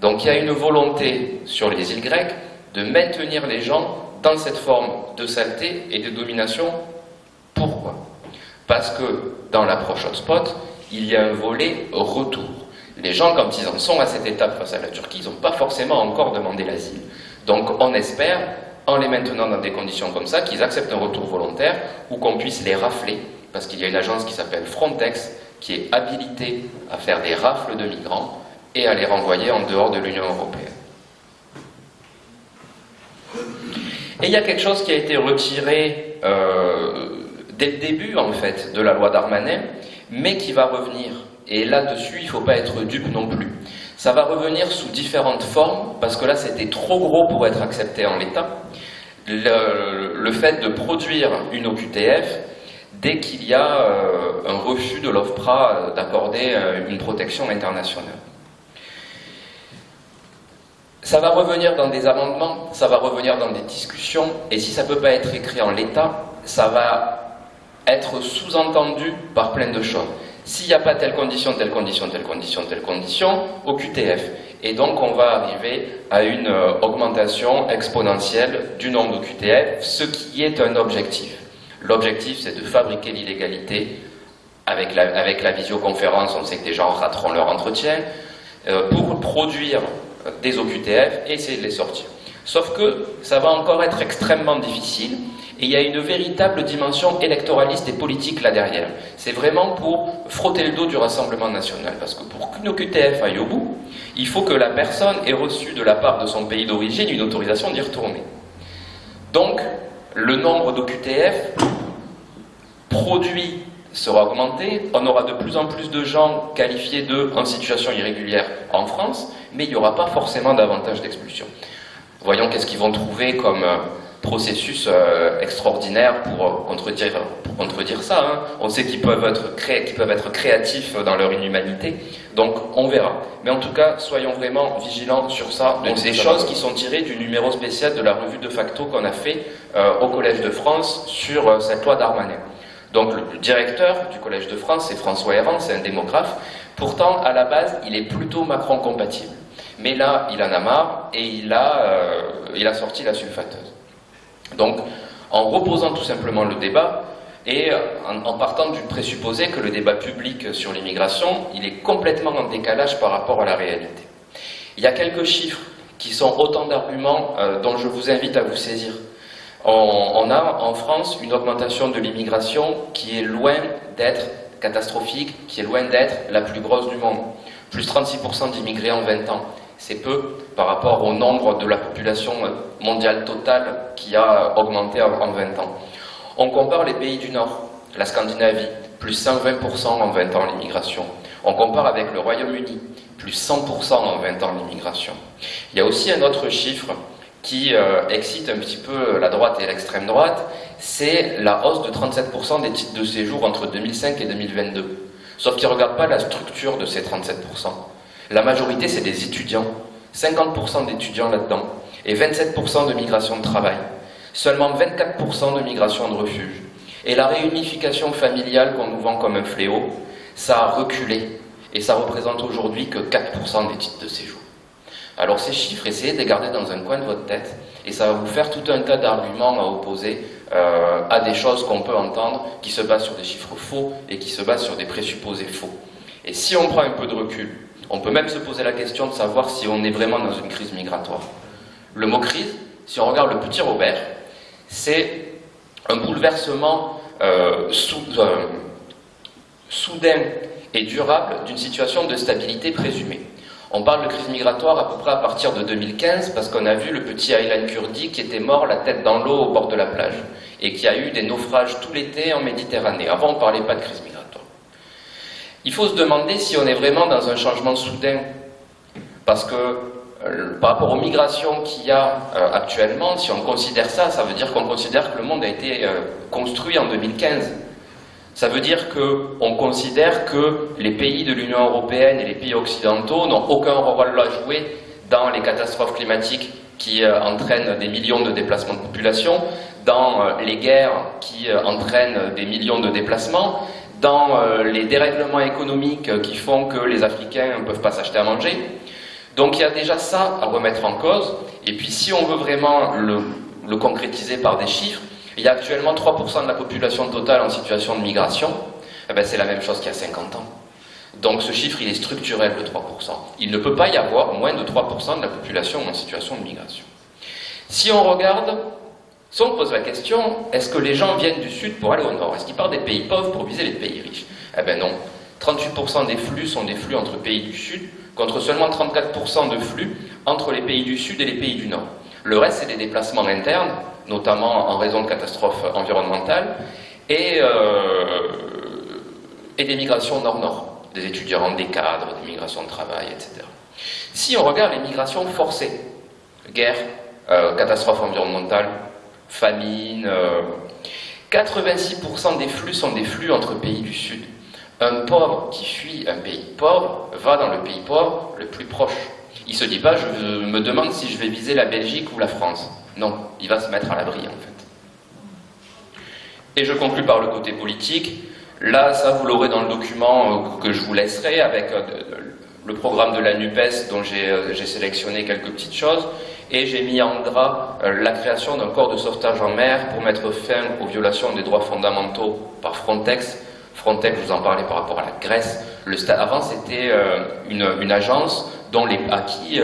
Donc il y a une volonté sur les îles grecques de maintenir les gens dans cette forme de saleté et de domination. Pourquoi? Parce que dans l'approche hotspot, il y a un volet retour. Les gens, quand ils en sont à cette étape face à la Turquie, ils n'ont pas forcément encore demandé l'asile. Donc on espère, en les maintenant dans des conditions comme ça, qu'ils acceptent un retour volontaire ou qu'on puisse les rafler, parce qu'il y a une agence qui s'appelle Frontex, qui est habilitée à faire des rafles de migrants et à les renvoyer en dehors de l'Union européenne. Et il y a quelque chose qui a été retiré euh, dès le début en fait de la loi Darmanin, mais qui va revenir. Et là-dessus, il ne faut pas être dupe non plus. Ça va revenir sous différentes formes, parce que là, c'était trop gros pour être accepté en l'état. Le, fait de produire une OQTF dès qu'il y a euh, un refus de l'OFPRA d'accorder euh, une protection internationale. Ça va revenir dans des amendements, ça va revenir dans des discussions, et si ça ne peut pas être écrit en l'état, ça va être sous-entendu par plein de choses. S'il n'y a pas telle condition, telle condition, telle condition, telle condition, au QTF. Et donc on va arriver à une euh, augmentation exponentielle du nombre de QTF, ce qui est un objectif. L'objectif, c'est de fabriquer l'illégalité. Avec la, avec la visioconférence, on sait que des gens rateront leur entretien, euh, pour produire des OQTF et essayer de les sortir. Sauf que ça va encore être extrêmement difficile et il y a une véritable dimension électoraliste et politique là derrière. C'est vraiment pour frotter le dos du Rassemblement national. Parce que pour qu'une OQTF aille au bout, il faut que la personne ait reçu de la part de son pays d'origine une autorisation d'y retourner. Donc, le nombre d'OQTF produit sera augmenté, on aura de plus en plus de gens qualifiés de en situation irrégulière en France, mais il n'y aura pas forcément davantage d'expulsion. Voyons qu'est-ce qu'ils vont trouver comme euh, processus euh, extraordinaire pour euh, contredire, pour contredire ça. Hein. On sait qu'ils peuvent, être qu'ils peuvent être créatifs dans leur inhumanité, donc on verra. Mais en tout cas, soyons vraiment vigilants sur ça. Donc des choses qui sont tirées du numéro spécial de la revue de facto qu'on a fait au Collège de France sur cette loi d'Armanet. Donc le directeur du Collège de France, c'est François Héran, c'est un démographe. Pourtant, à la base, il est plutôt Macron-compatible. Mais là, il en a marre et il a, euh, il a sorti la sulfateuse. Donc, en reposant tout simplement le débat, et en, partant du présupposé que le débat public sur l'immigration, est complètement en décalage par rapport à la réalité. Il y a quelques chiffres qui sont autant d'arguments euh, dont je vous invite à vous saisir on, a en France une augmentation de l'immigration qui est loin d'être catastrophique, qui est loin d'être la plus grosse du monde. Plus 36% d'immigrés en 20 ans. C'est peu par rapport au nombre de la population mondiale totale qui a augmenté en 20 ans. On compare les pays du Nord, la Scandinavie, plus 120% en 20 ans l'immigration. On compare avec le Royaume-Uni, plus 100% en 20 ans l'immigration. Il y a aussi un autre chiffre qui euh, excite un petit peu la droite et l'extrême droite, c'est la hausse de 37% des titres de séjour entre 2005 et 2022. Sauf qu'ils ne regardent pas la structure de ces 37%. La majorité, c'est des étudiants. 50% d'étudiants là-dedans. Et 27% de migration de travail. Seulement 24% de migration de refuge. Et la réunification familiale qu'on nous vend comme un fléau, ça a reculé. Et ça représente aujourd'hui que 4% des titres de séjour. Alors ces chiffres, essayez de les garder dans un coin de votre tête, et ça va vous faire tout un tas d'arguments à opposer euh, à des choses qu'on peut entendre qui se basent sur des chiffres faux et qui se basent sur des présupposés faux. Et si on prend un peu de recul, on peut même se poser la question de savoir si on est vraiment dans une crise migratoire. Le mot crise, si on regarde le petit Robert, c'est un bouleversement euh, euh, soudain et durable d'une situation de stabilité présumée. On parle de crise migratoire à peu près à partir de 2015 parce qu'on a vu le petit Aylan Kurdi qui était mort la tête dans l'eau au bord de la plage et qui a eu des naufrages tout l'été en Méditerranée. Avant, on ne parlait pas de crise migratoire. Il faut se demander si on est vraiment dans un changement soudain. Parce que euh, par rapport aux migrations qu'il y a euh, actuellement, si on considère ça, ça veut dire qu'on considère que le monde a été euh, construit en 2015 ça veut dire qu'on considère que les pays de l'Union européenne et les pays occidentaux n'ont aucun rôle à jouer dans les catastrophes climatiques qui entraînent des millions de déplacements de population, dans les guerres qui entraînent des millions de déplacements, dans les dérèglements économiques qui font que les Africains ne peuvent pas s'acheter à manger. Donc il y a déjà ça à remettre en cause. Et puis si on veut vraiment le, le concrétiser par des chiffres, il y a actuellement 3% de la population totale en situation de migration. Eh ben, c'est la même chose qu'il y a 50 ans. Donc ce chiffre, il est structurel de 3%. Il ne peut pas y avoir moins de 3% de la population en situation de migration. Si on regarde, si on pose la question, est-ce que les gens viennent du sud pour aller au nord? Est-ce qu'ils partent des pays pauvres pour viser les pays riches? Eh bien non. 38% des flux sont des flux entre pays du sud, contre seulement 34% de flux entre les pays du sud et les pays du nord. Le reste, c'est des déplacements internes, notamment en raison de catastrophes environnementales, et, euh, des migrations nord-nord, des étudiants, des cadres, des migrations de travail, etc. Si on regarde les migrations forcées, guerre, euh, catastrophes environnementales, famine, 86% euh, des flux sont des flux entre pays du Sud. Un pauvre qui fuit un pays pauvre va dans le pays pauvre le plus proche. Il se dit pas, je me demande si je vais viser la Belgique ou la France. Non, il va se mettre à l'abri en fait. Et je conclus par le côté politique. Là, ça, vous l'aurez dans le document que je vous laisserai avec le programme de la NUPES dont j'ai sélectionné quelques petites choses et j'ai mis en gras la création d'un corps de sauvetage en mer pour mettre fin aux violations des droits fondamentaux par Frontex. Frontex, je vous en parlais par rapport à la Grèce. Le avant, c'était une, une, agence dont à qui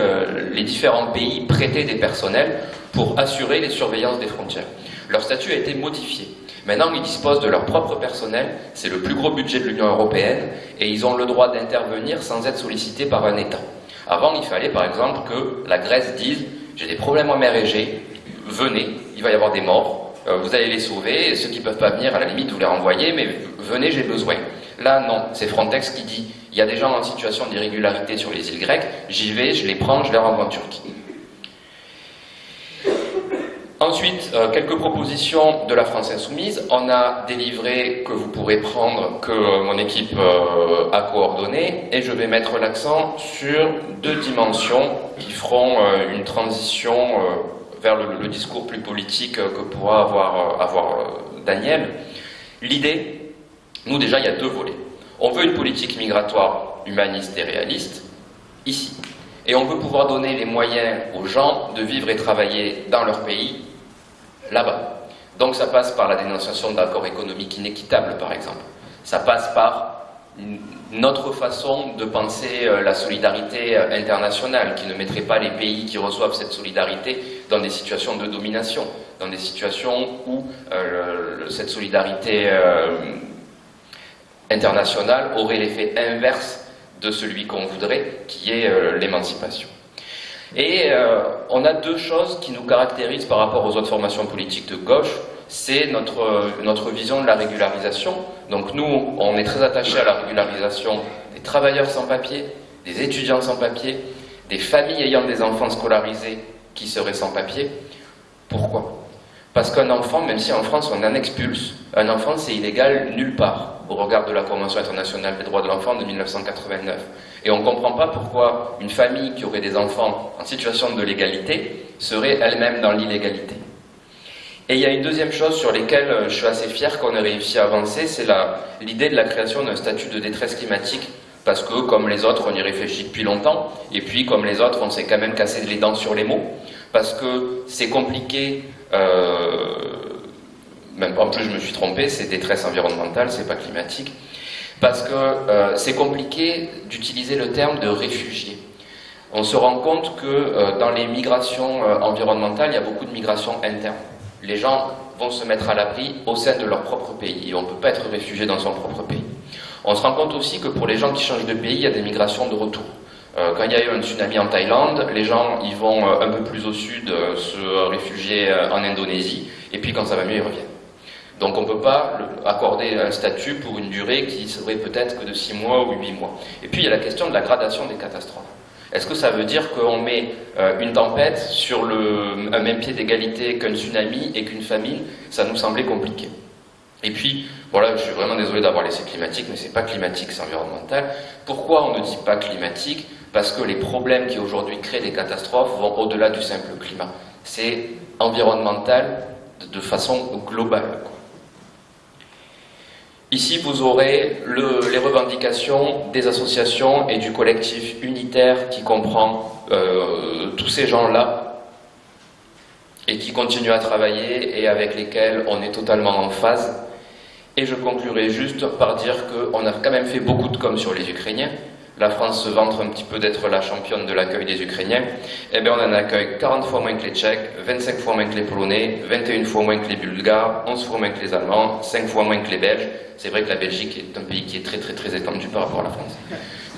les différents pays prêtaient des personnels pour assurer les surveillances des frontières. Leur statut a été modifié. Maintenant, ils disposent de leur propre personnel, c'est le plus gros budget de l'Union européenne, et ils ont le droit d'intervenir sans être sollicités par un État. Avant, il fallait par exemple que la Grèce dise J'ai des problèmes en mer Égée, venez, il va y avoir des morts, euh, vous allez les sauver, et ceux qui ne peuvent pas venir, à la limite, vous les renvoyez, mais venez, j'ai besoin. Là, non, c'est Frontex qui dit Il y a des gens en situation d'irrégularité sur les îles grecques, j'y vais, je les prends, je les renvoie en Turquie. Ensuite, euh, quelques propositions de la France Insoumise. On a délivré que vous pourrez prendre, que euh, mon équipe euh, a coordonné, et je vais mettre l'accent sur deux dimensions qui feront une transition vers le, discours plus politique que pourra avoir, avoir Daniel. L'idée, nous déjà, il y a deux volets. On veut une politique migratoire humaniste et réaliste, ici. Et on veut pouvoir donner les moyens aux gens de vivre et travailler dans leur pays là-bas. Donc ça passe par la dénonciation d'accords économiques inéquitables, par exemple. Ça passe par notre façon de penser euh, la solidarité euh, internationale, qui ne mettrait pas les pays qui reçoivent cette solidarité dans des situations de domination, dans des situations où euh, cette solidarité internationale aurait l'effet inverse de celui qu'on voudrait, qui est l'émancipation. Et euh, on a deux choses qui nous caractérisent par rapport aux autres formations politiques de gauche. C'est notre, notre vision de la régularisation. Donc nous, on est très attachés à la régularisation des travailleurs sans papier, des étudiants sans papier, des familles ayant des enfants scolarisés qui seraient sans papier. Pourquoi? Parce qu'un enfant, même si en France on en expulse, un enfant c'est illégal nulle part au regard de la Convention internationale des droits de l'enfant de 1989. Et on ne comprend pas pourquoi une famille qui aurait des enfants en situation de légalité serait elle-même dans l'illégalité. Et il y a une deuxième chose sur laquelle euh, je suis assez fier qu'on ait réussi à avancer, c'est l'idée de la création d'un statut de détresse climatique. Parce que, comme les autres, on y réfléchit depuis longtemps, et puis, comme les autres, on s'est quand même cassé les dents sur les mots, parce que c'est compliqué euh, même en plus je me suis trompé, c'est détresse environnementale, c'est pas climatique, parce que euh, c'est compliqué d'utiliser le terme de réfugié. On se rend compte que euh, dans les migrations euh, environnementales, il y a beaucoup de migrations internes. Les gens vont se mettre à l'abri au sein de leur propre pays, on ne peut pas être réfugié dans son propre pays. On se rend compte aussi que pour les gens qui changent de pays, il y a des migrations de retour. Quand il y a eu un tsunami en Thaïlande, les gens ils vont un peu plus au sud se réfugier en Indonésie, et puis quand ça va mieux, ils reviennent. Donc on ne peut pas accorder un statut pour une durée qui serait peut-être que de 6 mois ou 8 mois. Et puis il y a la question de la gradation des catastrophes. Est-ce que ça veut dire qu'on met euh, une tempête sur un même pied d'égalité qu'un tsunami et qu'une famine? Ça nous semblait compliqué. Et puis, voilà, je suis vraiment désolé d'avoir laissé climatique, mais c'est pas climatique, c'est environnemental. Pourquoi on ne dit pas climatique? Parce que les problèmes qui aujourd'hui créent des catastrophes vont au-delà du simple climat. C'est environnemental de façon globale. Ici, vous aurez les revendications des associations et du collectif unitaire qui comprend euh, tous ces gens-là et qui continuent à travailler et avec lesquels on est totalement en phase. Et je conclurai juste par dire qu'on a quand même fait beaucoup de com sur les Ukrainiens. La France se vante un petit peu d'être la championne de l'accueil des Ukrainiens. Eh bien, on en accueille 40 fois moins que les Tchèques, 25 fois moins que les Polonais, 21 fois moins que les Bulgares, 11 fois moins que les Allemands, 5 fois moins que les Belges. C'est vrai que la Belgique est un pays qui est très très très étendu par rapport à la France.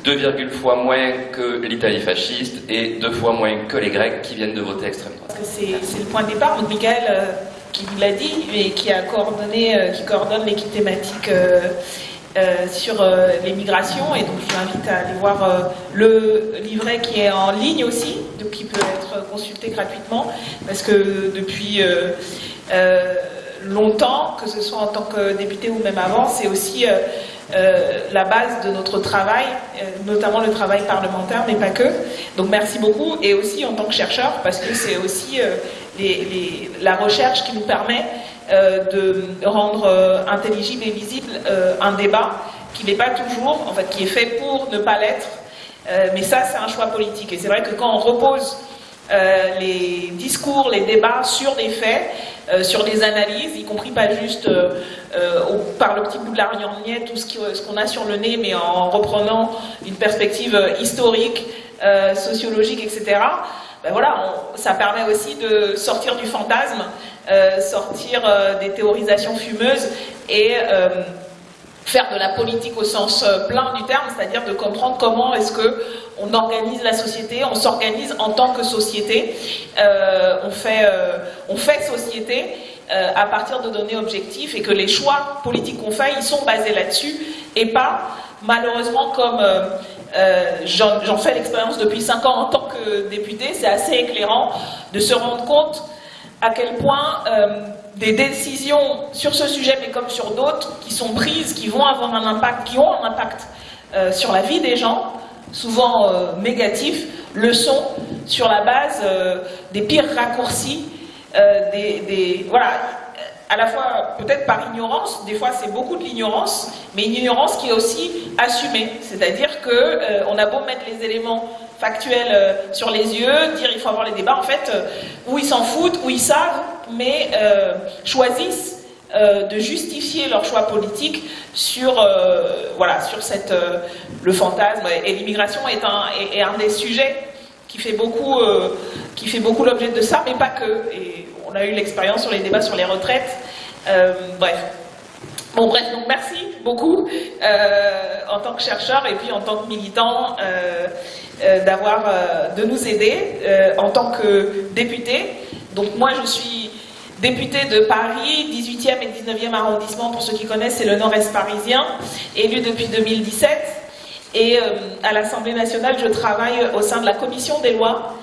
2, fois moins que l'Italie fasciste et 2 fois moins que les Grecs qui viennent de voter extrême droite. C'est le point de départ. Donc, Michael, euh, qui vous l'a dit et qui a coordonné, euh, qui coordonne l'équipe thématique. Euh, sur les migrations et donc je vous invite à aller voir le livret qui est en ligne aussi, donc qui peut être consulté gratuitement parce que depuis longtemps, que ce soit en tant que député ou même avant, c'est aussi euh, euh, la base de notre travail, euh, notamment le travail parlementaire, mais pas que. Donc merci beaucoup, et aussi en tant que chercheur, parce que c'est aussi la recherche qui nous permet de rendre intelligible et visible un débat qui n'est pas toujours, en fait, qui est fait pour ne pas l'être. mais ça, c'est un choix politique. Et c'est vrai que quand on repose les discours, les débats sur des faits, sur des analyses, y compris pas juste par le petit bout de la lorgnette, tout ce qu'on a sur le nez, mais en reprenant une perspective historique, sociologique, etc ben voilà, ça permet aussi de sortir du fantasme, euh, sortir euh, des théorisations fumeuses et euh, faire de la politique au sens plein du terme, c'est-à-dire de comprendre comment est-ce que on organise la société, on s'organise en tant que société, on, fait, société à partir de données objectives et que les choix politiques qu'on fait, ils sont basés là-dessus et pas malheureusement comme euh, j'en fais l'expérience depuis 5 ans en tant que député, c'est assez éclairant de se rendre compte à quel point euh, des décisions sur ce sujet, mais comme sur d'autres, qui sont prises, qui vont avoir un impact, qui ont un impact euh, sur la vie des gens, souvent négatifs, le sont sur la base des pires raccourcis, des, voilà, à la fois peut-être par ignorance, des fois c'est beaucoup de l'ignorance, mais une ignorance qui est aussi assumée. C'est-à-dire qu'on euh, a beau mettre les éléments factuels euh, sur les yeux, dire il faut avoir les débats, en fait, euh, où ils s'en foutent, où ils savent, mais choisissent de justifier leur choix politique sur, voilà, sur cette, le fantasme. Et l'immigration est un, est, un des sujets qui fait beaucoup, qui fait beaucoup l'objet de ça, mais pas que. Et on a eu l'expérience sur les débats sur les retraites. Euh, bref. Bon, bref, donc merci beaucoup euh, en tant que chercheur et puis en tant que militant euh, d'avoir, de nous aider en tant que député. Donc moi, je suis députée de Paris, 18e et 19e arrondissement, pour ceux qui connaissent, c'est le nord-est parisien, élu depuis 2017. Et à l'Assemblée nationale, je travaille au sein de la commission des lois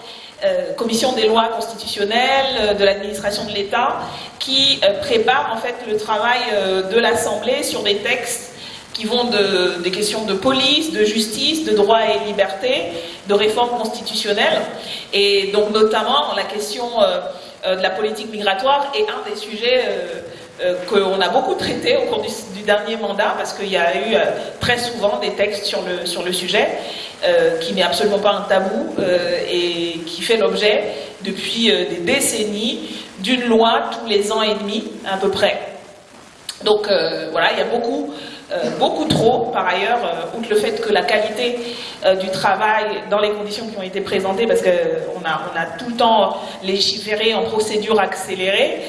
euh, commission des lois constitutionnelles euh, de l'administration de l'État qui euh, prépare en fait le travail de l'Assemblée sur des textes qui vont de, des questions de police, de justice, de droit et liberté, de réforme constitutionnelle, et donc notamment la question de la politique migratoire est un des sujets qu'on a beaucoup traité au cours du, dernier mandat, parce qu'il y a eu très souvent des textes sur le, sur le sujet. Euh, qui n'est absolument pas un tabou euh, et qui fait l'objet depuis euh, des décennies d'une loi tous les ans et demi à peu près. Donc voilà, il y a beaucoup, beaucoup trop par ailleurs, outre le fait que la qualité du travail dans les conditions qui ont été présentées, parce qu'on a, on a tout le temps légiféré en procédure accélérée,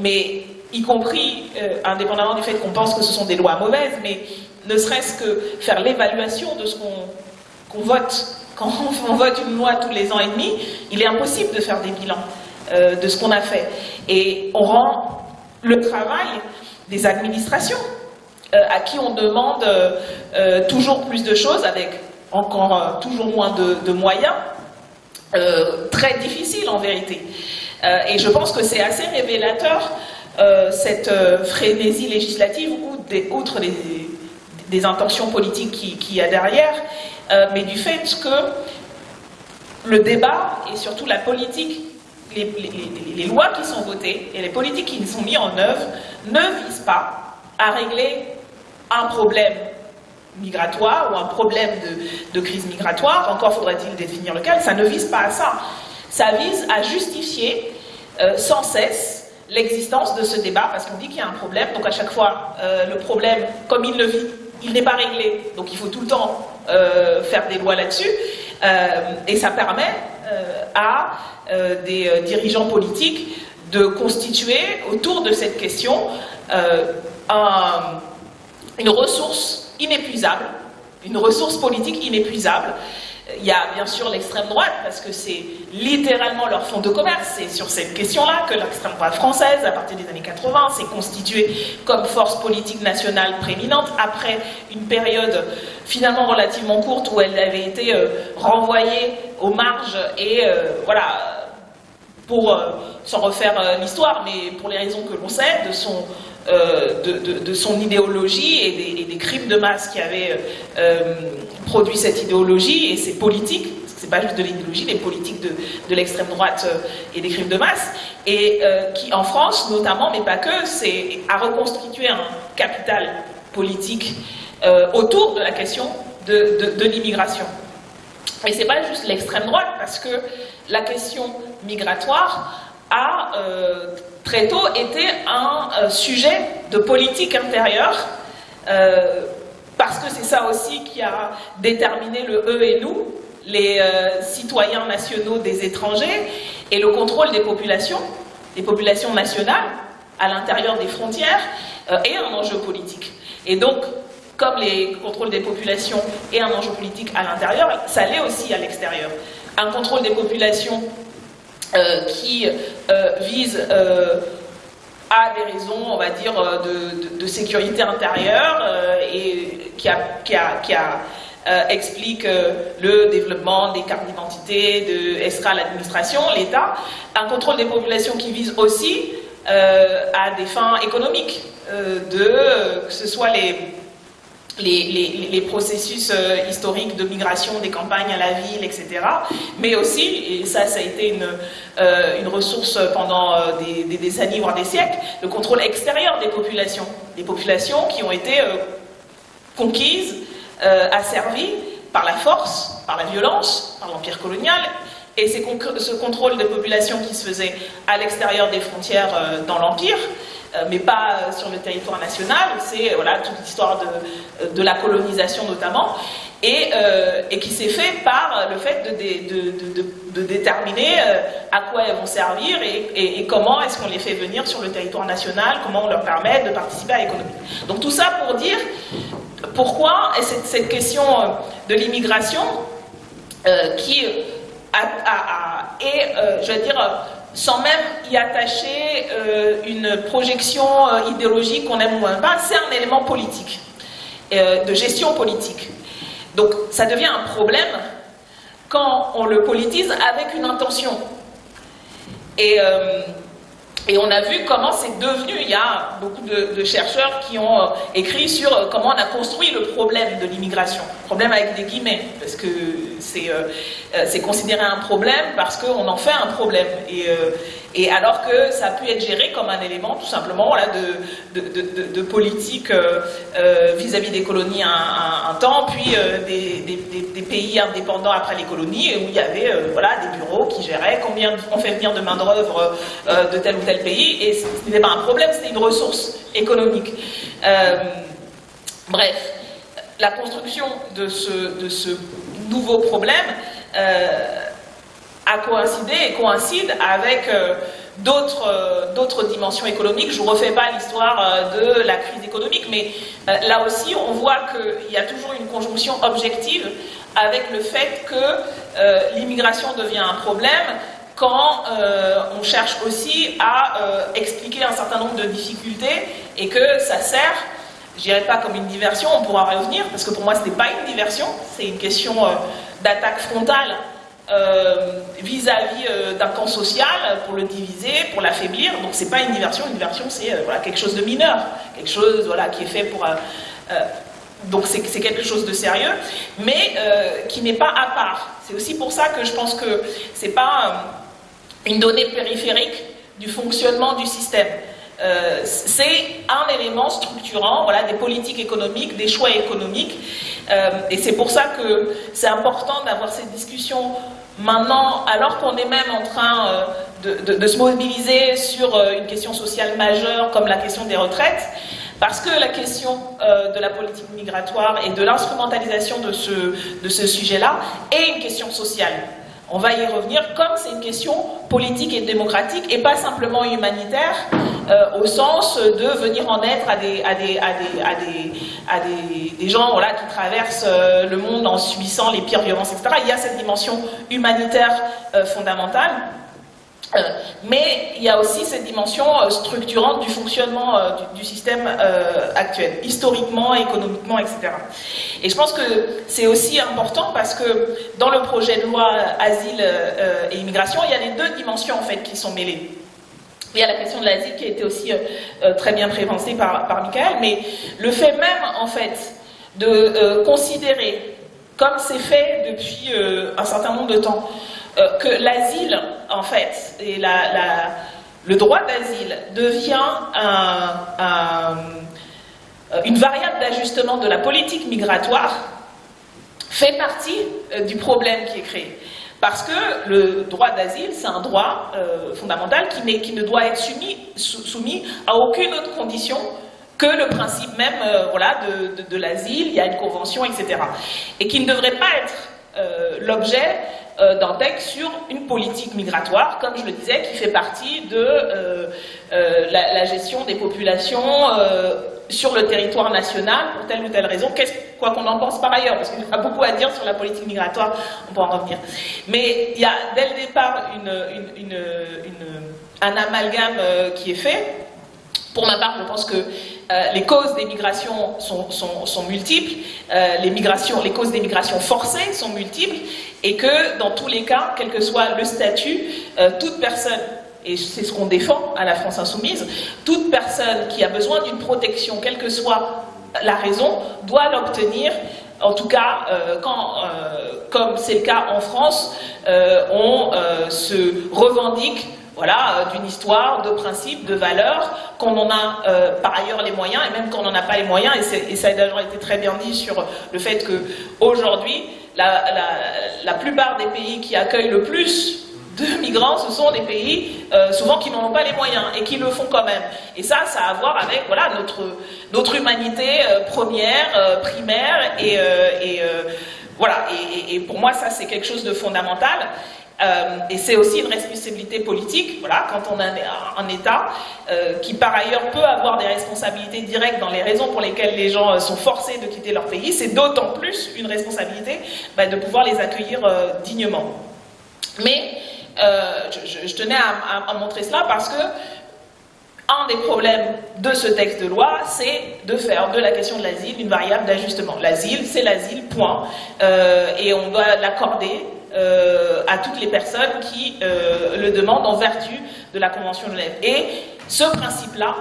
mais y compris indépendamment du fait qu'on pense que ce sont des lois mauvaises, mais ne serait-ce que faire l'évaluation de ce qu'on vote. Quand on vote une loi tous les ans et demi, il est impossible de faire des bilans euh, de ce qu'on a fait. Et on rend le travail des administrations, euh, à qui on demande euh, toujours plus de choses, avec encore toujours moins de, moyens, très difficile en vérité. Et je pense que c'est assez révélateur cette frénésie législative, outre les, des intentions politiques qu'il qui y a derrière, euh, mais du fait que le débat et surtout la politique, les, lois qui sont votées et les politiques qui sont mises en œuvre ne visent pas à régler un problème migratoire ou un problème de, crise migratoire, encore faudrait-il définir lequel, ça ne vise pas à ça. Ça vise à justifier euh, sans cesse l'existence de ce débat, parce qu'on dit qu'il y a un problème, donc à chaque fois, euh, le problème, comme il le vit, il n'est pas réglé, donc il faut tout le temps euh, faire des lois là-dessus, et ça permet à des dirigeants politiques de constituer autour de cette question une ressource inépuisable, une ressource politique inépuisable, il y a bien sûr l'extrême droite, parce que c'est littéralement leur fonds de commerce. C'est sur cette question-là que l'extrême droite française, à partir des années 80, s'est constituée comme force politique nationale prééminente, après une période finalement relativement courte où elle avait été euh, renvoyée aux marges et euh, voilà, pour euh, s'en refaire l'histoire, mais pour les raisons que l'on sait, de son euh, de, son idéologie et des, crimes de masse qui avaient euh, produit cette idéologie. Et ses politiques, c'est pas juste de l'idéologie, les politiques de, de l'extrême droite et des crimes de masse, et qui en France notamment, mais pas que, c'est à reconstituer un capital politique autour de la question de, l'immigration. Et c'est pas juste l'extrême droite, parce que la question migratoire a euh, très tôt été un euh, sujet de politique intérieure, euh, parce que c'est ça aussi qui a déterminé le eux et nous, les citoyens nationaux des étrangers, et le contrôle des populations, des populations nationales, à l'intérieur des frontières, est un enjeu politique. Et donc, comme les contrôles des populations est un enjeu politique à l'intérieur, ça l'est aussi à l'extérieur. Un contrôle des populations euh, qui euh, vise euh, à des raisons, on va dire, de, sécurité intérieure et qui, explique le développement des cartes d'identité, de ESRA, l'administration, l'État. Un contrôle des populations qui vise aussi à des fins économiques, de, que ce soit les les, processus euh, historiques de migration des campagnes à la ville, etc. Mais aussi, et ça, ça a été une, euh, ressource pendant euh, des, décennies, voire des siècles, le contrôle extérieur des populations. Des populations qui ont été conquises, asservies par la force, par la violence, par l'empire colonial. Et ce contrôle des populations qui se faisait à l'extérieur des frontières dans l'empire, mais pas sur le territoire national. C'est voilà, toute l'histoire de, de, la colonisation notamment, et, euh, et qui s'est fait par le fait de, de, déterminer euh, à quoi elles vont servir et, et, comment est-ce qu'on les fait venir sur le territoire national, comment on leur permet de participer à l'économie. Donc tout ça pour dire pourquoi cette, cette question de l'immigration qui a, a, est, je vais dire, sans même y attacher euh, une projection euh, idéologique qu'on aime ou pas, c'est un élément politique, euh, de gestion politique. Donc ça devient un problème quand on le politise avec une intention. Et, et on a vu comment c'est devenu, il y a beaucoup de, chercheurs qui ont écrit sur comment on a construit le problème de l'immigration. Problème avec des guillemets, parce que c'est considéré un problème parce qu'on en fait un problème. Et, et alors que ça a pu être géré comme un élément tout simplement de, politique euh, euh, vis-à-vis des colonies un, temps, puis euh, des, pays indépendants après les colonies, où il y avait voilà, des bureaux qui géraient combien on fait venir de main-d'œuvre de tel ou tel pays, et ce n'était pas un problème, c'était une ressource économique. bref, la construction de ce nouveau problème a coïncidé et coïncide avec euh, euh, d'autres dimensions économiques. Je ne refais pas l'histoire euh, de la crise économique, mais là aussi, on voit qu'il y a toujours une conjonction objective avec le fait que l'immigration devient un problème quand on cherche aussi à expliquer un certain nombre de difficultés et que ça sert je dirais pas comme une diversion, on pourra revenir, parce que pour moi ce n'est pas une diversion, c'est une question d'attaque frontale vis-à-vis euh, d'un camp social pour le diviser, pour l'affaiblir. Donc c'est pas une diversion, une diversion c'est euh, voilà, quelque chose de mineur, quelque chose voilà, qui est fait pour... donc c'est quelque chose de sérieux, mais qui n'est pas à part. C'est aussi pour ça que je pense que c'est pas une donnée périphérique du fonctionnement du système. c'est un élément structurant voilà, des politiques économiques, des choix économiques. Et c'est pour ça que c'est important d'avoir cette discussion Maintenant, alors qu'on est même en train euh, de, se mobiliser sur euh, une question sociale majeure comme la question des retraites, parce que la question euh, de la politique migratoire et de l'instrumentalisation de ce, de ce sujet-là est une question sociale. On va y revenir comme c'est une question politique et démocratique et pas simplement humanitaire au sens de venir en être à des, gens qui traversent le monde en subissant les pires violences, etc. Il y a cette dimension humanitaire fondamentale. Euh, mais il y a aussi cette dimension euh, structurante du fonctionnement euh, du, système actuel, historiquement, économiquement, etc. Et je pense que c'est aussi important parce que dans le projet de loi Asile et Immigration, il y a les deux dimensions en fait qui sont mêlées. Il y a la question de l'asile qui a été aussi très bien préventée par, par Michael, mais le fait même en fait de considérer comme c'est fait depuis un certain nombre de temps, que l'asile, en fait, et le droit d'asile devient une variable d'ajustement de la politique migratoire, fait partie du problème qui est créé. Parce que le droit d'asile, c'est un droit euh, fondamental qui, ne doit être soumis, à aucune autre condition que le principe même euh, voilà, de, l'asile, il y a une convention, etc. Et qui ne devrait pas être euh, l'objet texte sur une politique migratoire, comme je le disais, qui fait partie de la, la, gestion des populations sur le territoire national pour telle ou telle raison, quoi qu'on en pense par ailleurs, parce qu'il y a beaucoup à dire sur la politique migratoire, on pourra en revenir. Mais il y a dès le départ une, un amalgame euh, qui est fait. Pour ma part, je pense que euh, les causes des migrations sont, multiples, euh, les, causes des migrations forcées sont multiples, et que dans tous les cas, quel que soit le statut, toute personne et c'est ce qu'on défend à la France Insoumise, toute personne qui a besoin d'une protection, quelle que soit la raison, doit l'obtenir. En tout cas, euh, euh, comme c'est le cas en France, euh, on se revendique voilà, d'une histoire, de principes, de valeurs, qu'on en a par ailleurs les moyens, et même quand on n'en a pas les moyens, et, ça a d'ailleurs été très bien dit sur le fait qu'aujourd'hui, la, la, plupart des pays qui accueillent le plus de migrants, ce sont des pays euh, souvent qui n'en ont pas les moyens et qui le font quand même. Et ça, ça a à voir avec voilà, notre, notre humanité euh, première, euh, primaire, et, voilà. Et, pour moi, ça, c'est quelque chose de fondamental. Et c'est aussi une responsabilité politique, voilà, quand on a un, État qui par ailleurs peut avoir des responsabilités directes dans les raisons pour lesquelles les gens sont forcés de quitter leur pays, c'est d'autant plus une responsabilité bah, de pouvoir les accueillir dignement. Mais euh, je, tenais à, montrer cela parce que un des problèmes de ce texte de loi, c'est de faire de la question de l'asile une variable d'ajustement. L'asile, c'est l'asile, point. Euh, et on doit l'accorder euh, à toutes les personnes qui le demandent en vertu de la Convention de Genève. Et ce principe-là,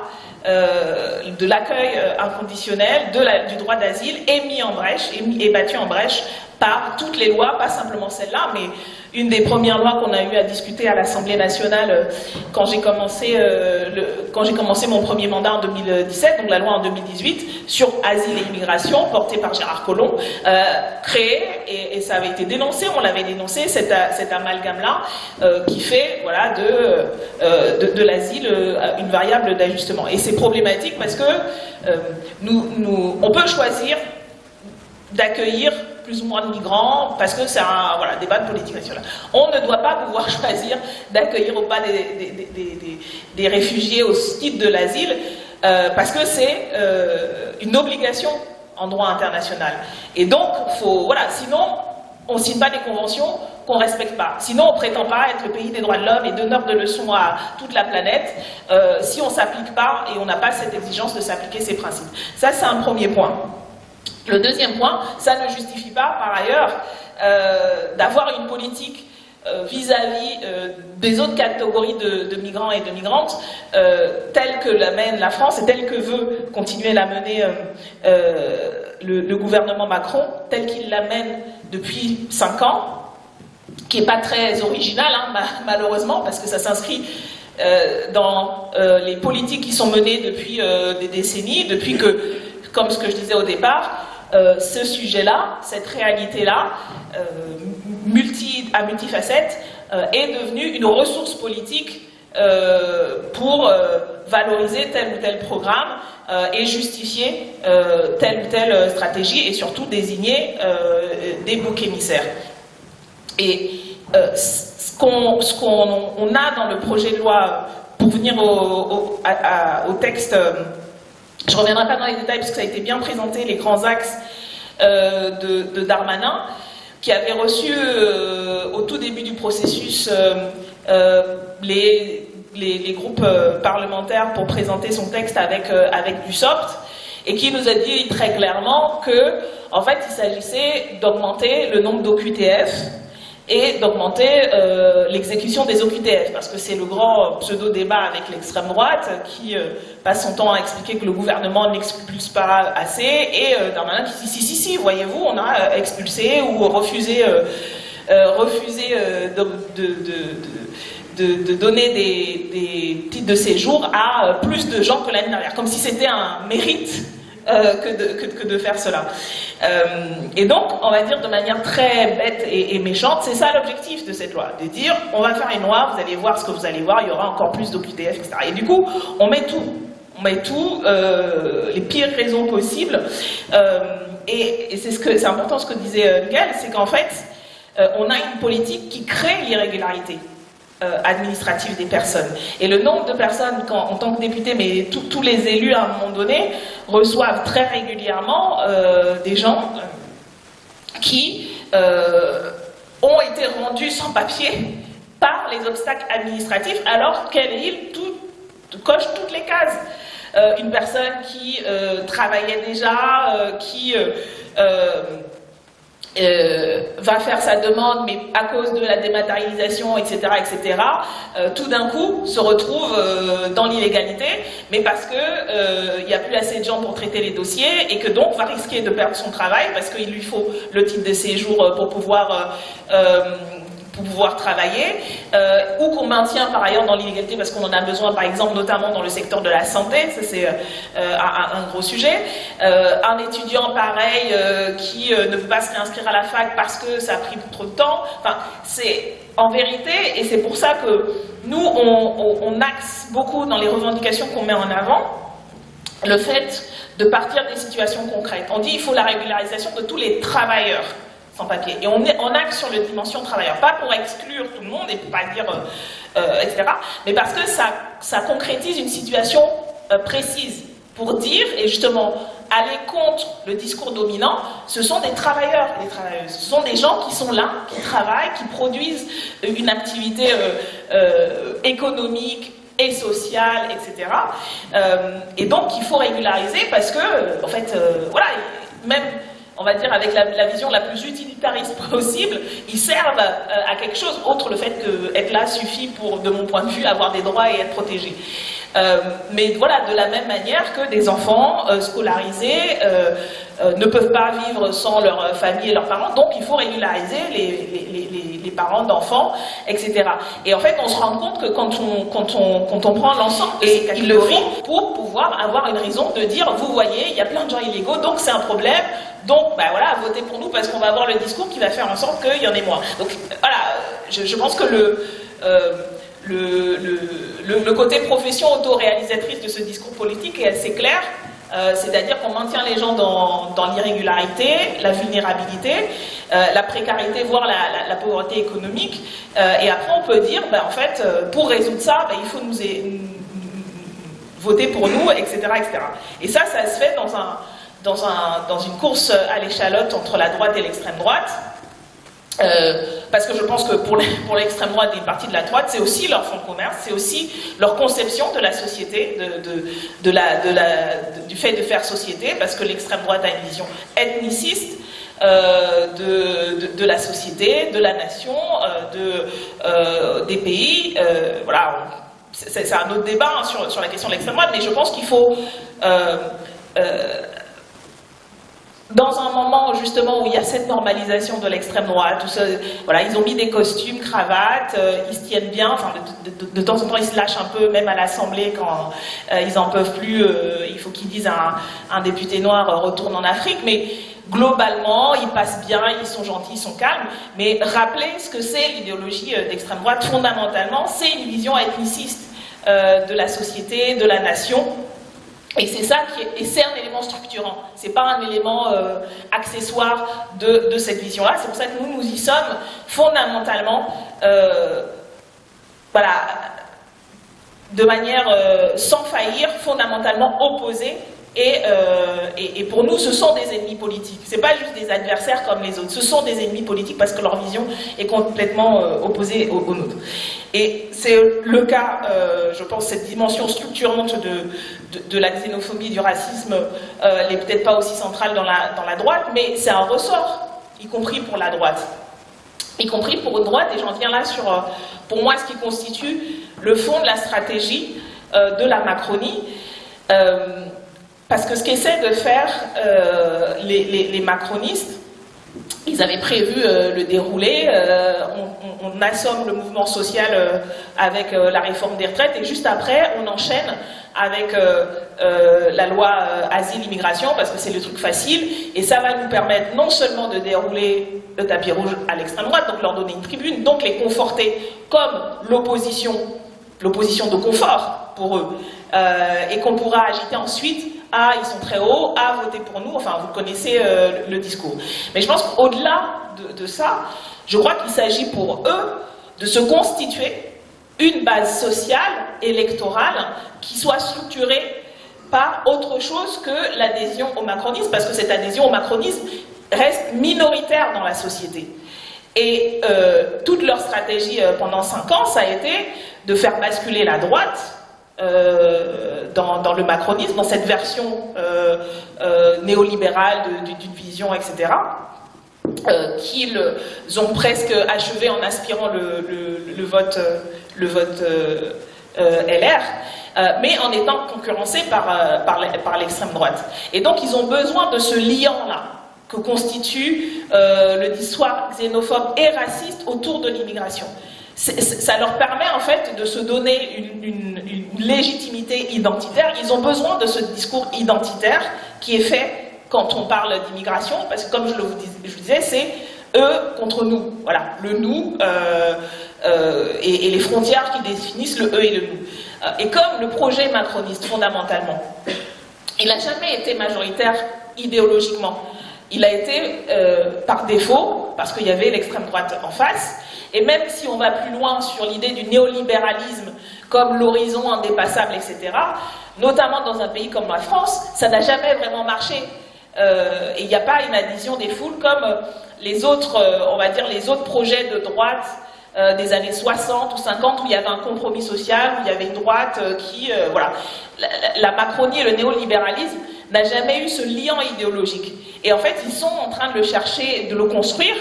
de l'accueil inconditionnel, du droit d'asile, est mis en brèche, est, est battu en brèche par toutes les lois, pas simplement celle-là, mais une des premières lois qu'on a eu à discuter à l'Assemblée nationale euh, quand j'ai commencé, euh, commencé mon premier mandat en 2017, donc la loi en 2018 sur asile et immigration, portée par Gérard Collomb, euh, créée et, ça avait été dénoncé, on l'avait dénoncé cet, amalgame-là qui fait voilà de de, l'asile une variable d'ajustement. Et c'est problématique parce que nous, on peut choisir d'accueillir plus ou moins de migrants, parce que c'est un voilà, débat de politique nationale. On ne doit pas pouvoir choisir d'accueillir ou pas des, des, réfugiés au titre de l'asile, euh, parce que c'est euh, une obligation en droit international. Et donc, faut, voilà, sinon, on ne signe pas des conventions qu'on ne respecte pas. Sinon, on ne prétend pas être le pays des droits de l'homme et donneur de leçons à toute la planète euh, si on ne s'applique pas et on n'a pas cette exigence de s'appliquer ces principes. Ça, c'est un premier point. Le deuxième point, ça ne justifie pas, par ailleurs, euh, d'avoir une politique euh, vis-à-vis euh, des autres catégories de, migrants et de migrantes, telle que l'amène la France et telle que veut continuer la mener le, gouvernement Macron, telle qu'il l'amène depuis cinq ans, qui n'est pas très original, hein, malheureusement, parce que ça s'inscrit dans les politiques qui sont menées depuis des décennies, depuis que, comme ce que je disais au départ, euh, ce sujet-là, cette réalité-là, euh, multi, à multifacette, euh, est devenue une ressource politique pour valoriser tel ou tel programme et justifier telle ou telle stratégie et surtout désigner des boucs émissaires. Et ce qu'on a dans le projet de loi pour venir au, au texte je ne reviendrai pas dans les détails parce que ça a été bien présenté, les grands axes euh, de, Darmanin, qui avait reçu euh, au tout début du processus euh, les, groupes parlementaires pour présenter son texte avec, avec du soft, et qui nous a dit très clairement que, en fait, il s'agissait d'augmenter le nombre d'OQTF et d'augmenter euh, l'exécution des OQTF, parce que c'est le grand pseudo-débat avec l'extrême droite qui euh, passe son temps à expliquer que le gouvernement n'expulse pas assez, et euh, Darmanin qui dit si, si, si, voyez-vous, on a euh, expulsé ou refusé, refusé de, de- de- donner des, des titres de séjour à plus de gens que l'année dernière, comme si c'était un mérite euh, que, de, faire cela. Euh, et donc, on va dire de manière très bête et, méchante, c'est ça l'objectif de cette loi, de dire on va faire une loi, vous allez voir ce que vous allez voir, il y aura encore plus d'OQTF, etc. Et du coup, on met tout. On met tout, euh, les pires raisons possibles. Et et c'est ce important ce que disait Miguel, c'est qu'en fait, on a une politique qui crée l'irrégularité euh, administrative des personnes. Et le nombre de personnes, en tant que député, mais tous- les élus à un moment donné, reçoivent très régulièrement euh, des gens euh, qui euh, ont été rendus sans papier par les obstacles administratifs, alors qu'elle coche toutes les cases. Une personne qui travaillait déjà, qui euh, va faire sa demande, mais à cause de la dématérialisation, etc., etc., euh, tout d'un coup se retrouve euh, dans l'illégalité, mais parce que il n'y a plus assez de gens pour traiter les dossiers et que donc va risquer de perdre son travail parce qu'il lui faut le titre de séjour pour pouvoir pouvoir travailler, euh, ou qu'on maintient par ailleurs dans l'illégalité parce qu'on en a besoin, par exemple, notamment dans le secteur de la santé, ça c'est euh, un, un gros sujet. Euh, un étudiant pareil euh, qui euh, ne peut pas se réinscrire à la fac parce que ça a pris trop de temps. Enfin, c'est en vérité, et c'est pour ça que nous, on, on- axe beaucoup dans les revendications qu'on met en avant, le fait de partir des situations concrètes. On dit il faut la régularisation de tous les travailleurs Et on, est, sur la dimension travailleur, pas pour exclure tout le monde et pour pas dire, euh, euh, etc., mais parce que ça, concrétise une situation euh, précise pour dire, et justement aller contre le discours dominant, ce sont des travailleurs travailleuses. Ce sont des gens qui sont là, qui travaillent, qui produisent une activité économique, et sociale, etc. Et donc, il faut régulariser parce que, en fait, voilà, même, on va dire, avec la, vision la plus utilitariste possible, ils servent euh, à quelque chose, autre le fait que être là suffit pour, de mon point de vue, avoir des droits et être protégé. Euh, mais voilà, de la même manière que des enfants euh, scolarisés euh, ne peuvent pas vivre sans leur famille et leurs parents, donc il faut régulariser les, les- les- les- parents d'enfants, etc. Et en fait, on se rend compte que quand on, quand on, quand on prend l'ensemble de ces catégories pour pouvoir avoir une raison de dire, vous voyez, il y a plein de gens illégaux, donc c'est un problème, donc bah voilà, votez pour nous parce qu'on va avoir le discours qui va faire en sorte qu'il y en ait moins. Donc voilà, je, je pense que le... euh, le, le- le- côté profession autoréalisatrice de ce discours politique est assez clair. Euh, C'est-à-dire qu'on maintient les gens dans, dans l'irrégularité, la vulnérabilité, euh, la précarité, voire la, la- pauvreté économique. Euh, et après, on peut dire, ben, en fait, pour résoudre ça, ben, il faut nous, voter pour nous, etc., etc. Et ça, ça se fait dans, un, dans, un, dans une course à l'échalote entre la droite et l'extrême droite. Parce que je pense que pour l'extrême droite et une partie de la droite, c'est aussi leur fonds de commerce, c'est aussi leur conception de la société, du fait de faire société, parce que l'extrême droite a une vision ethniciste euh, de, la société, de la nation, euh, euh, des pays. Voilà, c'est un autre débat hein, sur la question de l'extrême droite, mais je pense qu'il faut... dans un moment justement où il y a cette normalisation de l'extrême droite, où ce- voilà, ils ont mis des costumes, cravates, euh, ils se tiennent bien, de, temps en temps ils se lâchent un peu, même à l'Assemblée quand euh, ils en peuvent plus, euh, il faut qu'ils disent un, un député noir retourne en Afrique, mais globalement ils passent bien, ils sont gentils, ils sont calmes, mais rappelez ce que c'est l'idéologie d'extrême droite, fondamentalement c'est une vision ethniciste de la société, de la nation, et c'est ça qui est, et c'est un élément structurant. C'est pas un élément euh, accessoire de, de cette vision-là. C'est pour ça que nous, nous y sommes fondamentalement, euh, voilà, de manière euh, sans faillir, fondamentalement opposés. Et, euh, et, pour nous, ce sont des ennemis politiques. C'est pas juste des adversaires comme les autres. Ce sont des ennemis politiques parce que leur vision est complètement euh, opposée aux, aux nôtres. Et c'est le cas, euh, je pense, cette dimension structurante de, de, la xénophobie, du racisme, n'est peut-être pas aussi centrale dans la, dans la droite, mais c'est un ressort, y compris pour la droite. y compris pour une droite, et j'en viens là sur, pour moi, ce qui constitue le fond de la stratégie de la Macronie. Euh, parce que ce qu'essaient de faire les, macronistes, ils avaient prévu le déroulé, on, on, assomme le mouvement social avec la réforme des retraites, et juste après, on enchaîne avec euh, euh, la loi euh, asile-immigration, parce que c'est le truc facile, et ça va nous permettre non seulement de dérouler le tapis rouge à l'extrême droite, donc leur donner une tribune, donc les conforter comme l'opposition, l'opposition de confort pour eux, et qu'on pourra agiter ensuite à ils sont très hauts, à voter pour nous, enfin vous connaissez le, discours. Mais je pense qu'au-delà de, de ça, je crois qu'il s'agit pour eux de se constituer une base sociale, électorale, qui soit structurée par autre chose que l'adhésion au macronisme, parce que cette adhésion au macronisme reste minoritaire dans la société. Et euh, toute leur stratégie euh, pendant cinq ans, ça a été de faire basculer la droite euh, dans, le macronisme, dans cette version néolibérale d'une vision, etc., qu'ils ont presque achevé en aspirant le vote euh, euh, LR, euh, mais en étant concurrencés par, par l'extrême droite. Et donc ils ont besoin de ce liant-là que constitue le discours xénophobe et raciste autour de l'immigration. Ça leur permet en fait de se donner une, légitimité identitaire. Ils ont besoin de ce discours identitaire qui est fait quand on parle d'immigration, parce que comme je, le vous, disais, c'est eux contre nous. Voilà, le nous, euh, et, les frontières qui définissent le eux et le nous. Euh, et comme le projet macroniste, fondamentalement, il n'a jamais été majoritaire idéologiquement. Il a été euh, par défaut, parce qu'il y avait l'extrême droite en face, et même si on va plus loin sur l'idée du néolibéralisme comme l'horizon indépassable, etc., notamment dans un pays comme la France, ça n'a jamais vraiment marché. et il n'y a pas une adhésion des foules comme les autres, on va dire, les autres projets de droite euh, des années 60 ou 50 où il y avait un compromis social, où il y avait une droite euh, qui... Euh, voilà. La, Macronie et le néolibéralisme n'a jamais eu ce lien idéologique. Et en fait, ils sont en train de le chercher, de le construire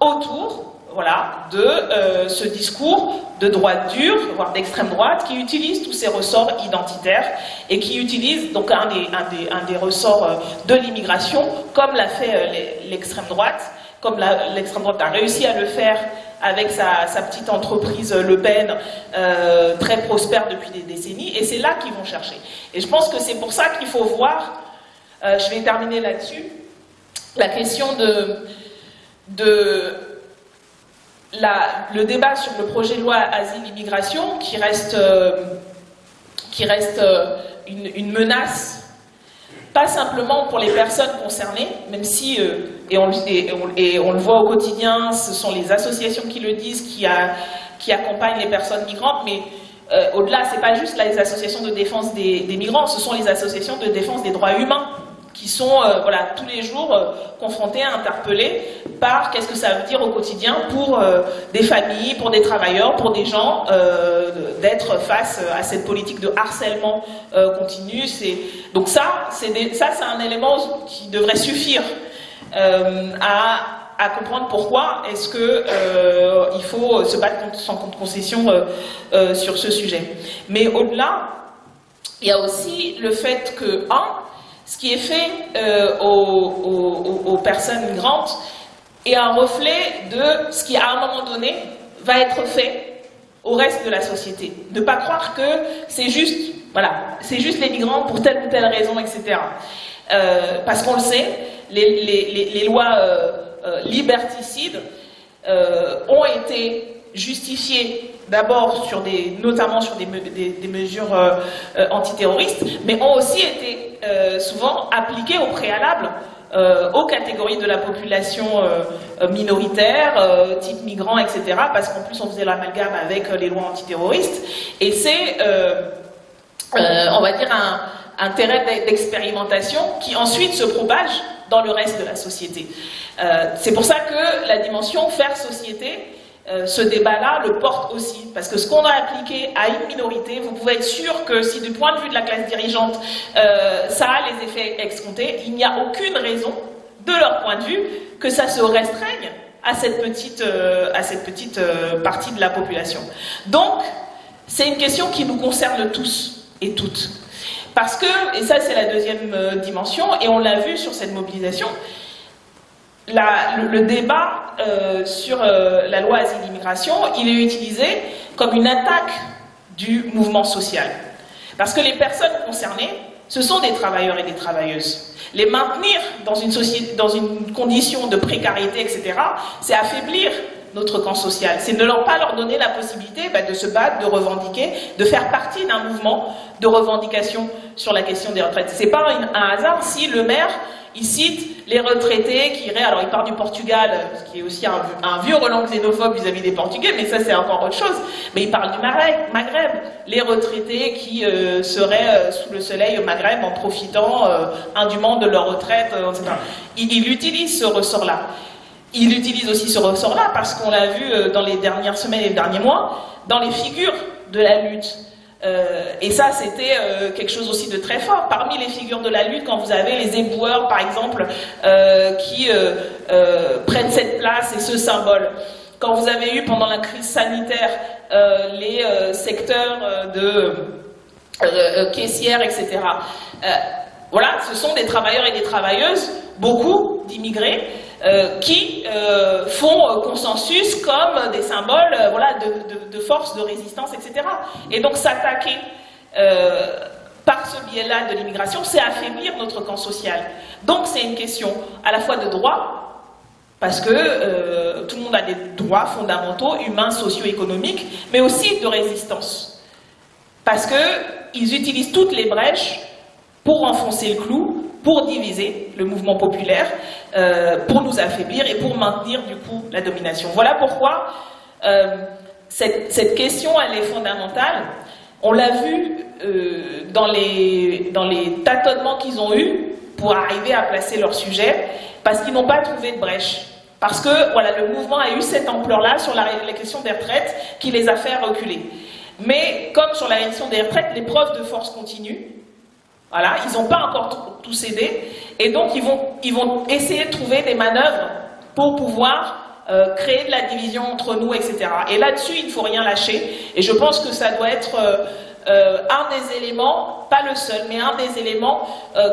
autour voilà, de ce discours de droite dure, voire d'extrême droite, qui utilise tous ces ressorts identitaires et qui utilise donc un des, ressorts de l'immigration, comme l'a fait l'extrême droite, comme l'extrême droite a réussi à le faire avec sa, petite entreprise Le Pen, euh, très prospère depuis des décennies, et c'est là qu'ils vont chercher. Et je pense que c'est pour ça qu'il faut voir, euh, je vais terminer là-dessus, la question de le débat sur le projet de loi asile-immigration, qui reste, euh, qui reste une, une menace pas simplement pour les personnes concernées, même si, euh, et, on, le voit au quotidien, ce sont les associations qui le disent, qui, accompagnent les personnes migrantes, mais euh, au-delà, ce n'est pas juste les associations de défense des, migrants, ce sont les associations de défense des droits humains qui sont euh, voilà, tous les jours euh, confrontés, interpellés par qu'est-ce que ça veut dire au quotidien pour euh, des familles, pour des travailleurs, pour des gens, d'être face à cette politique de harcèlement continu. Donc ça, c'est ça, c'est un élément qui devrait suffire à comprendre pourquoi est-ce qu'il faut se battre sans concession sur ce sujet. Mais au-delà, il y a aussi le fait que, un, ce qui est fait euh, aux, personnes migrantes est un reflet de ce qui, à un moment donné, va être fait au reste de la société. Ne pas croire que c'est juste, les migrants pour telle ou telle raison, etc. Euh, parce qu'on le sait, les, lois euh, liberticides ont été justifiées d'abord sur des, notamment sur des, mesures antiterroristes, mais ont aussi été euh, souvent appliquées au préalable euh, aux catégories de la population euh, minoritaire, type migrants, etc. Parce qu'en plus on faisait l'amalgame avec les lois antiterroristes. Et c'est, on va dire, un terrain d'expérimentation qui ensuite se propage dans le reste de la société. c'est pour ça que la dimension faire société euh, ce débat-là le porte aussi. Parce que ce qu'on a appliqué à une minorité, vous pouvez être sûr que si du point de vue de la classe dirigeante, euh, ça a les effets escomptés, il n'y a aucune raison, de leur point de vue, que ça se restreigne à cette petite, euh, à cette petite partie de la population. Donc, c'est une question qui nous concerne tous et toutes. Parce que, et ça c'est la deuxième dimension, et on l'a vu sur cette mobilisation, le, débat euh, sur euh, la loi asile-immigration, il est utilisé comme une attaque du mouvement social. Parce que les personnes concernées, ce sont des travailleurs et des travailleuses. Les maintenir dans une, société, dans une condition de précarité, etc., c'est affaiblir notre camp social. C'est ne leur pas leur donner la possibilité bah, de se battre, de revendiquer, de faire partie d'un mouvement de revendication sur la question des retraites. C'est pas un hasard si le maire il cite les retraités qui iraient, alors il part du Portugal, euh, ce qui est aussi un, vieux Roland xénophobe vis-à-vis des Portugais, mais ça c'est encore autre chose. Mais il parle du Maghreb, les retraités qui euh, seraient euh, sous le soleil au Maghreb en profitant indûment de leur retraite, etc. Il, il utilise ce ressort-là. Il utilise aussi ce ressort-là parce qu'on l'a vu dans les dernières semaines et les derniers mois, dans les figures de la lutte. Euh, et ça, c'était euh, quelque chose aussi de très fort. Parmi les figures de la lutte, quand vous avez les éboueurs, par exemple, euh, qui prennent cette place et ce symbole. Quand vous avez eu pendant la crise sanitaire les secteurs de caissières, etc. Voilà, ce sont des travailleurs et des travailleuses, beaucoup d'immigrés, euh, qui euh, font euh, consensus comme des symboles de, force, de résistance, etc. Et donc s'attaquer par ce biais-là de l'immigration, c'est affaiblir notre camp social. Donc c'est une question à la fois de droit, parce que tout le monde a des droits fondamentaux, humains, socio-économiques, mais aussi de résistance. Parce qu'ils utilisent toutes les brèches pour enfoncer le clou, pour diviser le mouvement populaire, euh, pour nous affaiblir et pour maintenir du coup la domination. Voilà pourquoi euh, cette, question, elle est fondamentale. On l'a vu euh, dans, les, dans les tâtonnements qu'ils ont eus pour arriver à placer leur sujet, parce qu'ils n'ont pas trouvé de brèche. Parce que voilà, le mouvement a eu cette ampleur-là sur la, la question des retraites qui les a fait reculer. Mais comme sur la question des retraites, l'épreuve de force continue. Ils n'ont pas encore tout, cédé. Et donc, ils vont, essayer de trouver des manœuvres pour pouvoir euh, créer de la division entre nous, etc. Et là-dessus, il ne faut rien lâcher. Et je pense que ça doit être euh, euh, un des éléments, pas le seul, mais un des éléments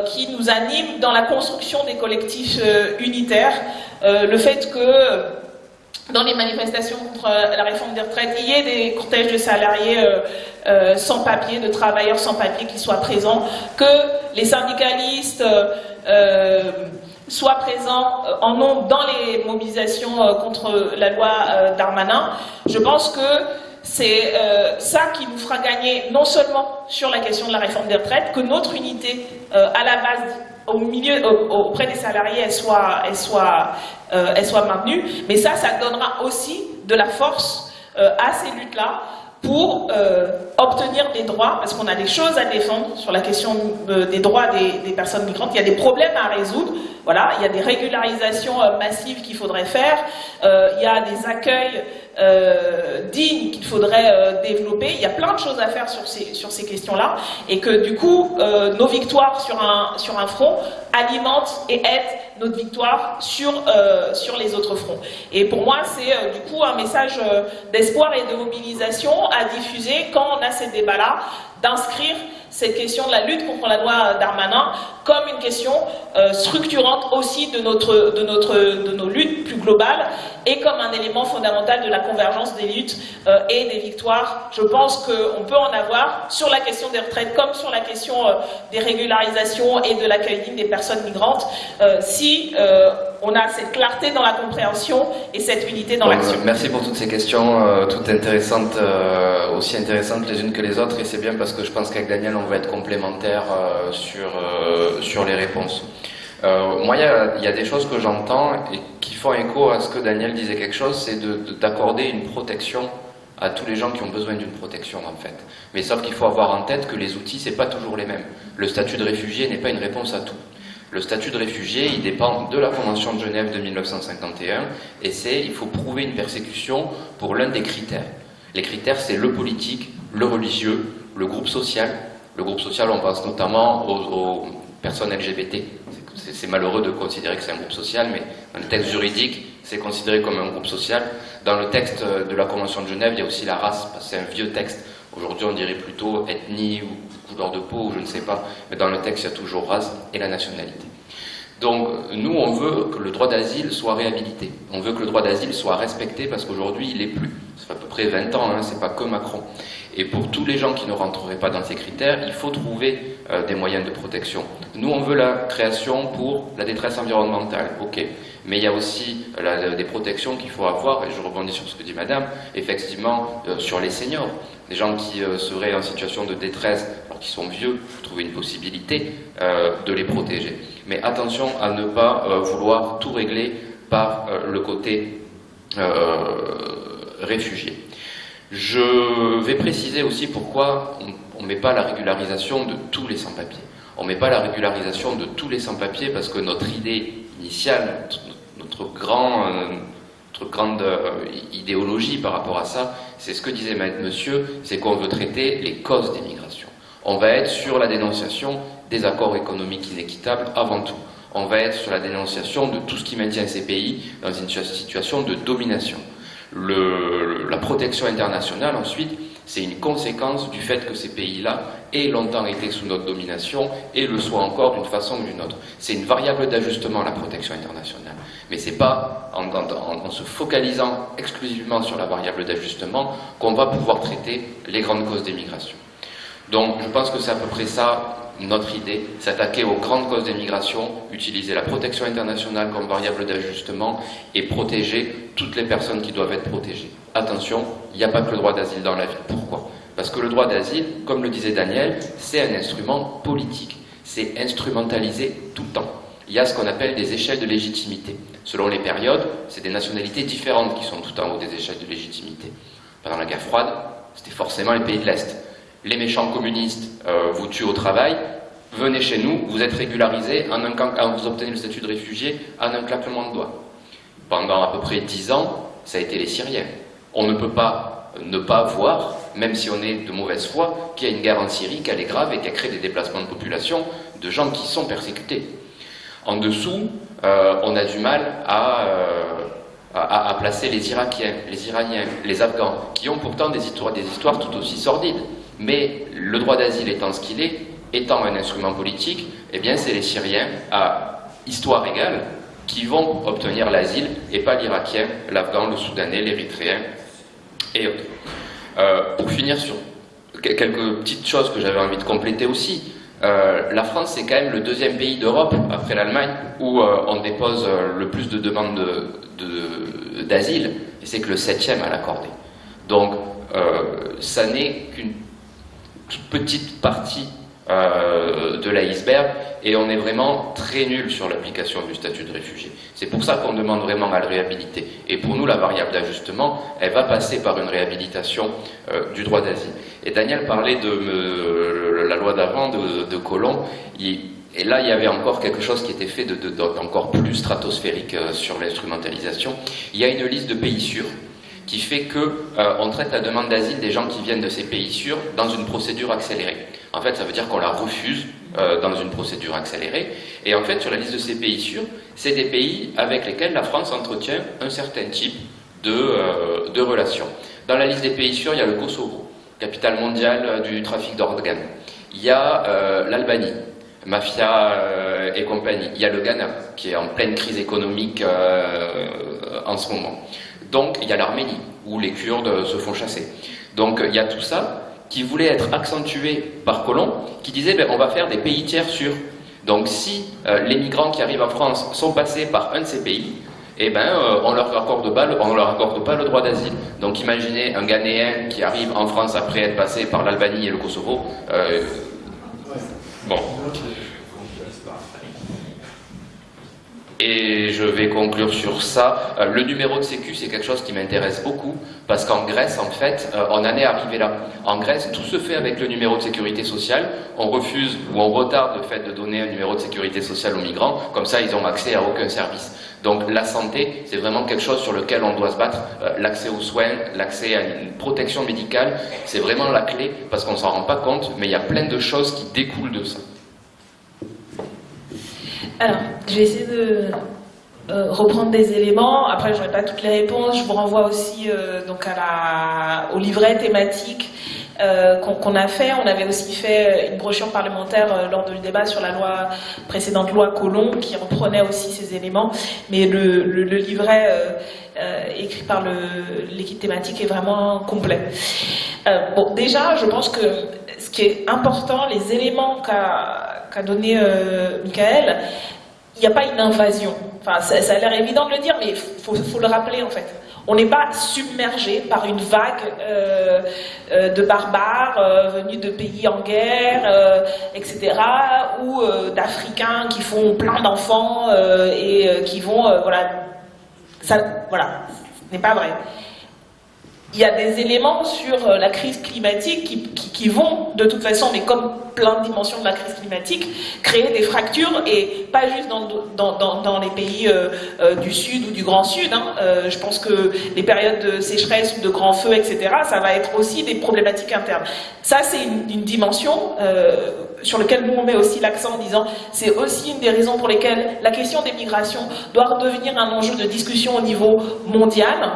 qui nous anime dans la construction des collectifs unitaires. Le fait que dans les manifestations contre la réforme des retraites, il y ait des cortèges de salariés euh, euh, sans papier, de travailleurs sans papier qui soient présents, que les syndicalistes euh, euh, soient présents euh, en nombre dans les mobilisations euh, contre la loi euh, Darmanin. Je pense que c'est euh, ça qui nous fera gagner non seulement sur la question de la réforme des retraites, que notre unité euh, à la base au milieu, au- auprès des salariés, elle soit, elle soit, euh, elle soit maintenue, mais ça, ça donnera aussi de la force euh, à ces luttes-là pour euh, obtenir des droits, parce qu'on a des choses à défendre sur la question euh, des droits des, personnes migrantes. Il y a des problèmes à résoudre. Voilà, il y a des régularisations euh, massives qu'il faudrait faire. Il y a des accueils dignes qu'il faudrait développer. Il y a plein de choses à faire sur ces, sur ces questions-là. Et que du coup, nos victoires sur un, sur un front alimentent et aident notre victoire sur, euh, sur les autres fronts. Et pour moi, c'est euh, du coup un message euh, d'espoir et de mobilisation à diffuser quand on a ces débats-là, d'inscrire cette question de la lutte contre la loi Darmanin comme une question euh, structurante aussi de, notre, de, notre, de nos luttes plus globales et comme un élément fondamental de la convergence des luttes euh, et des victoires. Je pense qu'on peut en avoir sur la question des retraites comme sur la question euh, des régularisations et de l'accueil digne des personnes migrantes si on a cette clarté dans la compréhension et cette unité dans Bon, l'action. Merci pour toutes ces questions, toutes intéressantes, aussi intéressantes les unes que les autres, et c'est bien parce que je pense qu'avec Daniel, on va être complémentaires euh, sur, euh, sur les réponses. Euh, moi, il y a, des choses que j'entends et qui font écho à ce que Daniel disait quelque chose, c'est de- de- d'accorder une protection à tous les gens qui ont besoin d'une protection en fait. Mais sauf qu'il faut avoir en tête que les outils, c'est pas toujours les mêmes. Le statut de réfugié n'est pas une réponse à tout. Le statut de réfugié, il dépend de la Convention de Genève de 1951 et c'est, il faut prouver une persécution pour l'un des critères. Les critères, c'est le politique, le religieux, le groupe social. Le groupe social, on pense notamment aux, personnes LGBT. C'est- malheureux de considérer que c'est un groupe social, mais dans le texte juridique, c'est considéré comme un groupe social. Dans le texte de la Convention de Genève, il y a aussi la race, c'est un vieux texte. Aujourd'hui, on dirait plutôt ethnie ou couleur de peau, ou je ne sais pas, mais dans le texte, il y a toujours race et la nationalité. Donc, nous, on veut que le droit d'asile soit réhabilité. On veut que le droit d'asile soit respecté parce qu'aujourd'hui, il n'est plus. Ça fait à peu près 20 ans, hein, c'est pas que Macron. Et pour tous les gens qui ne rentreraient pas dans ces critères, il faut trouver euh, des moyens de protection. Nous, on veut la création pour la détresse environnementale, ok. Mais il y a aussi des protections qu'il faut avoir, et je rebondis sur ce que dit Madame, effectivement, euh, sur les seniors. Des gens qui euh, seraient en situation de détresse, alors qu'ils sont vieux, trouver une possibilité de les protéger. Mais attention à ne pas vouloir tout régler par le côté réfugié. Je vais préciser aussi pourquoi on ne met pas la régularisation de tous les sans-papiers. On ne met pas la régularisation de tous les sans-papiers parce que notre idée initiale, notre, grand, euh, notre grande euh, idéologie par rapport à ça, c'est ce que disait monsieur, c'est qu'on veut traiter les causes des migrations. On va être sur la dénonciation des accords économiques inéquitables avant tout. On va être sur la dénonciation de tout ce qui maintient ces pays dans une situation de domination la protection internationale, ensuite, c'est une conséquence du fait que ces pays-là aient longtemps été sous notre domination et le soient encore d'une façon ou d'une autre. C'est une variable d'ajustement, la protection internationale. Mais ce n'est pas en, en, se focalisant exclusivement sur la variable d'ajustement qu'on va pouvoir traiter les grandes causes des migrations. Donc je pense que c'est à peu près ça notre idée, s'attaquer aux grandes causes des migrations, utiliser la protection internationale comme variable d'ajustement et protéger toutes les personnes qui doivent être protégées. Attention, il n'y a pas que le droit d'asile dans la vie. Pourquoi? Parce que le droit d'asile, comme le disait Daniel, c'est un instrument politique. C'est instrumentalisé tout le temps. Il y a ce qu'on appelle des échelles de légitimité. Selon les périodes, c'est des nationalités différentes qui sont tout en haut des échelles de légitimité. Pendant la guerre froide, c'était forcément les pays de l'Est les méchants communistes euh, vous tuent au travail, venez chez nous, vous êtes régularisé, vous obtenez le statut de réfugié en un claquement de doigts. Pendant à peu près dix ans, ça a été les Syriens. On ne peut pas ne pas voir, même si on est de mauvaise foi, qu'il y a une guerre en Syrie, qu'elle est grave et qu'elle crée des déplacements de population de gens qui sont persécutés. En dessous, euh, on a du mal euh, à, à, placer les Irakiens, les Iraniens, les Afghans, qui ont pourtant des histoires tout aussi sordides. Mais le droit d'asile étant ce qu'il est, étant un instrument politique, eh bien c'est les Syriens à histoire égale qui vont obtenir l'asile et pas l'Irakien, l'Afghan, le Soudanais, l'Érythréen et autres. Euh, pour finir sur quelques petites choses que j'avais envie de compléter aussi, euh, la France c'est quand même le deuxième pays d'Europe après l'Allemagne où euh, on dépose le plus de demandes d'asile de, et c'est que le septième à l'accorder. Donc ça n'est qu'une petite partie euh, de l'iceberg et on est vraiment très nul sur l'application du statut de réfugié. C'est pour ça qu'on demande vraiment à le réhabiliter. Et pour nous, la variable d'ajustement, elle va passer par une réhabilitation euh, du droit d'asile. Et Daniel parlait de la loi d'avant, de, de Colomb. et là, il y avait encore quelque chose qui était fait de, encore plus stratosphérique euh, sur l'instrumentalisation. Il y a une liste de pays sûrs qui fait qu'on euh, traite la demande d'asile des gens qui viennent de ces pays sûrs dans une procédure accélérée. En fait, ça veut dire qu'on la refuse euh, dans une procédure accélérée. Et en fait, sur la liste de ces pays sûrs, c'est des pays avec lesquels la France entretient un certain type de, euh, de relations. Dans la liste des pays sûrs, il y a le Kosovo, capitale mondiale du trafic d'organes. Il y a l'Albanie, mafia et compagnie. Il y a le Ghana, qui est en pleine crise économique en ce moment. Donc il y a l'Arménie, où les Kurdes se font chasser. Donc il y a tout ça qui voulait être accentué par Colomb, qui disait ben, on va faire des pays tiers sûrs. Donc si euh, les migrants qui arrivent en France sont passés par un de ces pays, eh ben, euh, on on leur accorde pas le droit d'asile. Donc imaginez un Ghanéen qui arrive en France après être passé par l'Albanie et le Kosovo. Euh, bon. Et je vais conclure sur ça. Euh, le numéro de sécu, c'est quelque chose qui m'intéresse beaucoup, parce qu'en Grèce, en fait, euh, on en est arrivé là. En Grèce, tout se fait avec le numéro de sécurité sociale. On refuse ou on retarde le fait de donner un numéro de sécurité sociale aux migrants, comme ça, ils n'ont accès à aucun service. Donc la santé, c'est vraiment quelque chose sur lequel on doit se battre. Euh, l'accès aux soins, l'accès à une protection médicale, c'est vraiment la clé, parce qu'on ne s'en rend pas compte, mais il y a plein de choses qui découlent de ça. Alors, je vais essayer de reprendre des éléments. Après, je n'aurai pas toutes les réponses. Je vous renvoie aussi donc à la, au livret thématique euh, qu'on a fait. On avait aussi fait une brochure parlementaire euh, lors du débat sur la loi précédente loi Colomb qui reprenait aussi ces éléments. Mais le, livret euh, écrit par l'équipe thématique est vraiment complet. bon, déjà, je pense que qui est important, les éléments qu'a donné Michael, il n'y a pas une invasion. Enfin, ça, a l'air évident de le dire, mais il faut, le rappeler en fait. On n'est pas submergé par une vague euh, euh, de barbares euh, venus de pays en guerre, etc., ou d'Africains qui font plein d'enfants et qui vont, voilà, ça, voilà, ce n'est pas vrai il y a des éléments sur euh, la crise climatique qui, vont, de toute façon, mais comme plein de dimensions de la crise climatique, créer des fractures, et pas juste dans, dans, les pays euh, euh, du Sud ou du Grand Sud. Hein. je pense que les périodes de sécheresse ou de grands feux, etc., ça va être aussi des problématiques internes. Ça, c'est une, dimension sur laquelle nous, on met aussi l'accent en disant c'est aussi une des raisons pour lesquelles la question des migrations doit redevenir un enjeu de discussion au niveau mondial.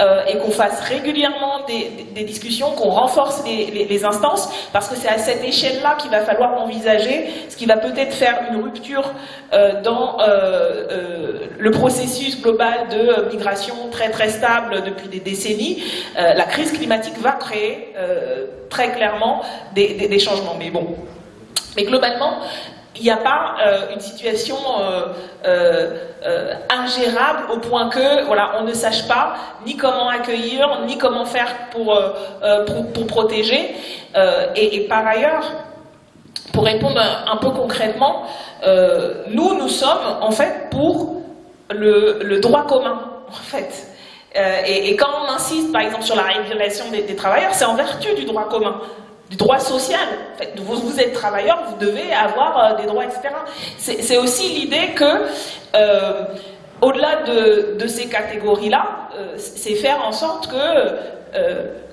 Euh, et qu'on fasse régulièrement des, discussions, qu'on renforce les, instances, parce que c'est à cette échelle-là qu'il va falloir envisager ce qui va peut-être faire une rupture euh, dans euh, le processus global de migration très très stable depuis des décennies. la crise climatique va créer très clairement des changements. Mais bon, mais globalement, il n'y a pas euh, une situation euh, euh, ingérable au point que voilà, on ne sache pas ni comment accueillir, ni comment faire pour, pour, protéger. Et, par ailleurs, pour répondre un, peu concrètement, nous, nous sommes en fait pour le, droit commun, en fait. Et, quand on insiste, par exemple, sur la régulation des travailleurs, c'est en vertu du droit commun du droit social. vous, êtes travailleur, vous devez avoir euh, des droits, etc. C'est aussi l'idée que, euh, au-delà de, ces catégories-là, euh, c'est faire en sorte que,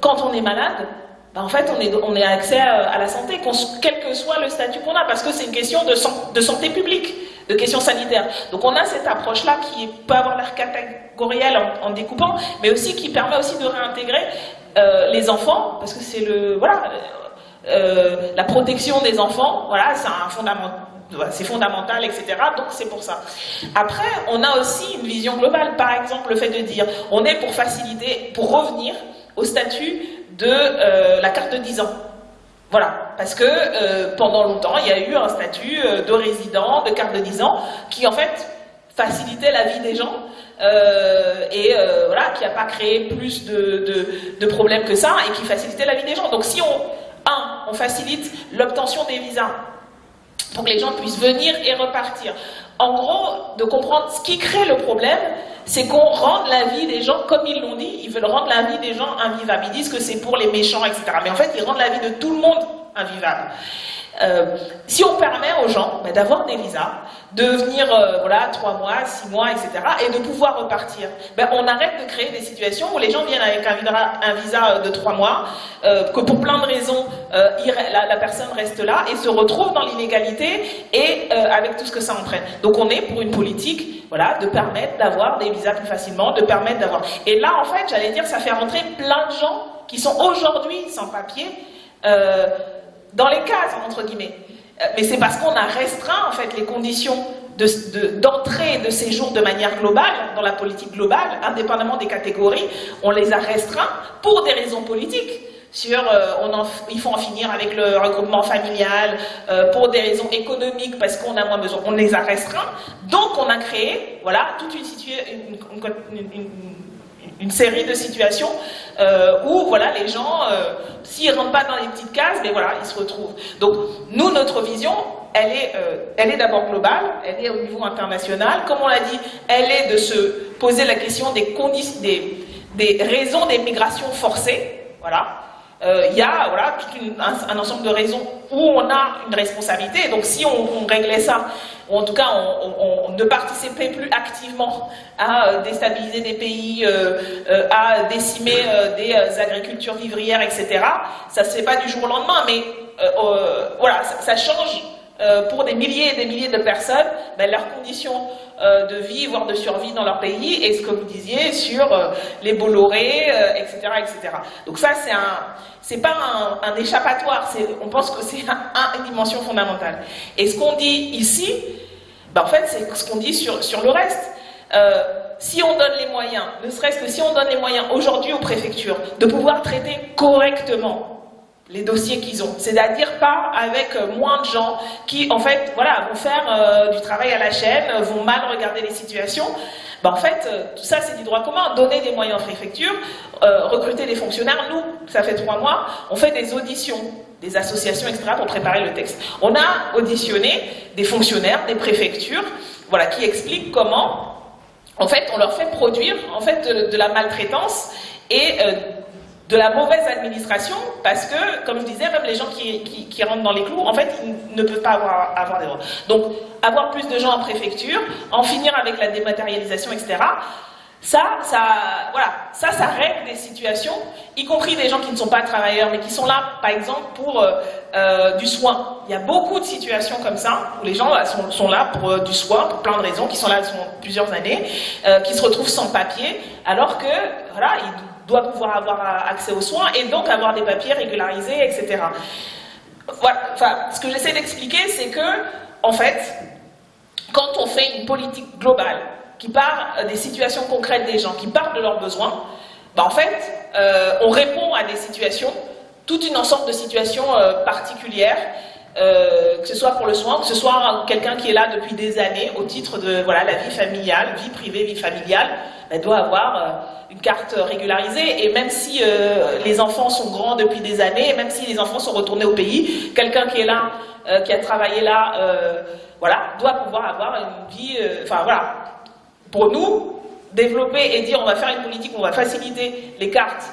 quand on est malade, ben, en fait, on est accès à, la santé, quel que soit le statut qu'on a, parce que c'est une question de, santé publique de questions sanitaires. Donc on a cette approche-là qui peut avoir l'air catégorielle en, découpant, mais aussi qui permet aussi de réintégrer les enfants, parce que c'est le voilà, euh, la protection des enfants, voilà, c'est fondamental etc. Donc c'est pour ça. Après, on a aussi une vision globale. Par exemple, le fait de dire, on est pour faciliter, pour revenir au statut de euh, la carte de 10 ans. Voilà, parce que euh, pendant longtemps, il y a eu un statut de résident, de carte de 10 ans, qui en fait facilitait la vie des gens et voilà, qui n'a pas créé plus de, de problèmes que ça et qui facilitait la vie des gens. Donc si on on facilite l'obtention des visas pour que les gens puissent venir et repartir. En gros, de comprendre ce qui crée le problème, c'est qu'on rende la vie des gens, comme ils l'ont dit, ils veulent rendre la vie des gens invivable. Ils disent que c'est pour les méchants, etc. Mais en fait, ils rendent la vie de tout le monde invivable. Euh, si on permet aux gens ben, d'avoir des visas, de venir euh, voilà, trois mois, six mois, etc., et de pouvoir repartir, ben, on arrête de créer des situations où les gens viennent avec un, visa euh, de trois mois, que pour plein de raisons, la, personne reste là et se retrouve dans l'inégalité et avec tout ce que ça entraîne. Donc on est pour une politique voilà, de permettre d'avoir des visas plus facilement, de permettre d'avoir... Et là, en fait, j'allais dire, ça fait rentrer plein de gens qui sont aujourd'hui sans papier, dans les cases, entre guillemets. Euh, mais c'est parce qu'on a restreint, en fait, les conditions d'entrée et de séjour de manière globale, dans la politique globale, indépendamment des catégories, on les a restreints pour des raisons politiques. Sur, euh, on il faut en finir avec le regroupement familial, euh, pour des raisons économiques, parce qu'on a moins besoin. On les a restreints. Donc, on a créé, voilà, toute une, une, une une série de situations euh, où voilà, les gens, euh, s'ils ne rentrent pas dans les petites cases, mais voilà, ils se retrouvent. Donc nous, notre vision, elle est, euh, est d'abord globale, elle est au niveau international. Comme on l'a dit, elle est de se poser la question des, des, des raisons des migrations forcées. Voilà. Euh, il y a voilà, un, ensemble de raisons où on a une responsabilité. Donc si on, réglait ça, ou en tout cas on, ne participait plus activement à euh, déstabiliser des pays, euh, à décimer des agricultures vivrières, etc., ça ne se fait pas du jour au lendemain, mais voilà, ça, change euh, pour des milliers et des milliers de personnes ben, leurs conditions euh, de vie, voire de survie dans leur pays, et ce que vous disiez sur euh, les Bolloré, etc., etc. Donc ça, c'est un, pas un, échappatoire. On pense que c'est un, une dimension fondamentale. Et ce qu'on dit ici, ben, en fait, c'est ce qu'on dit sur, sur le reste. si on donne les moyens, ne serait-ce que si on donne les moyens aujourd'hui aux préfectures de pouvoir traiter correctement les dossiers qu'ils ont. C'est-à-dire pas avec euh, moins de gens qui, en fait, voilà, vont faire euh, du travail à la chaîne, euh, vont mal regarder les situations. Ben, en fait, tout ça, c'est du droit commun. Donner des moyens aux préfectures, recruter des fonctionnaires. Nous, ça fait trois mois, on fait des auditions des associations, etc., pour préparer le texte. On a auditionné des fonctionnaires, des préfectures, voilà, qui expliquent comment, en fait, on leur fait produire, en fait, de, la maltraitance et de la mauvaise administration, parce que, comme je disais, même les gens qui, qui, rentrent dans les clous, en fait, ils ne peuvent pas avoir, avoir des droits. Donc, avoir plus de gens en préfecture, en finir avec la dématérialisation, etc., ça, ça, voilà, ça, ça règle des situations, y compris des gens qui ne sont pas travailleurs, mais qui sont là, par exemple, pour euh, euh, du soin. Il y a beaucoup de situations comme ça, où les gens sont, sont là pour euh, du soin, pour plein de raisons, qui sont là sont plusieurs années, qui se retrouvent sans papier, alors que, voilà, ils doit pouvoir avoir accès aux soins et donc avoir des papiers régularisés, etc. Voilà. Enfin, ce que j'essaie d'expliquer, c'est que, en fait, quand on fait une politique globale qui part des situations concrètes des gens, qui partent de leurs besoins, ben en fait, euh, on répond à des situations, toute une ensemble de situations euh, particulières, euh, que ce soit pour le soin, que ce soit quelqu'un qui est là depuis des années au titre de voilà la vie familiale, vie privée, vie familiale, elle doit avoir une carte régularisée. Et même si euh, les enfants sont grands depuis des années, même si les enfants sont retournés au pays, quelqu'un qui est là, euh, qui a travaillé là, euh, voilà, doit pouvoir avoir une vie. Enfin voilà, pour nous, développer et dire on va faire une politique, on va faciliter les cartes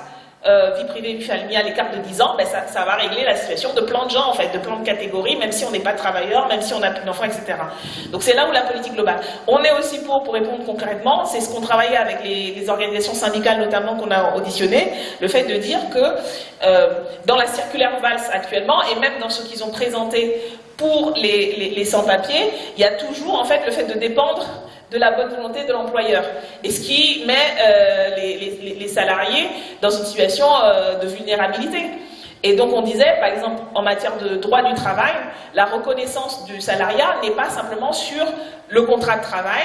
euh, vie privée, vie familiale, l'écart de 10 ans, ben ça, va régler la situation de plein de gens, en fait, de plein de catégories, même si on n'est pas travailleur, même si on n'a plus d'enfants, etc. Donc c'est là où la politique globale. On est aussi pour, pour répondre concrètement, c'est ce qu'on travaillait avec les, organisations syndicales notamment qu'on a auditionné, le fait de dire que euh, dans la circulaire VALS actuellement, et même dans ce qu'ils ont présenté pour les, les, les sans-papiers, il y a toujours en fait le fait de dépendre de la bonne volonté de l'employeur. Et ce qui met euh, les, salariés dans une situation euh, de vulnérabilité. Et donc on disait, par exemple, en matière de droit du travail, la reconnaissance du salariat n'est pas simplement sur le contrat de travail,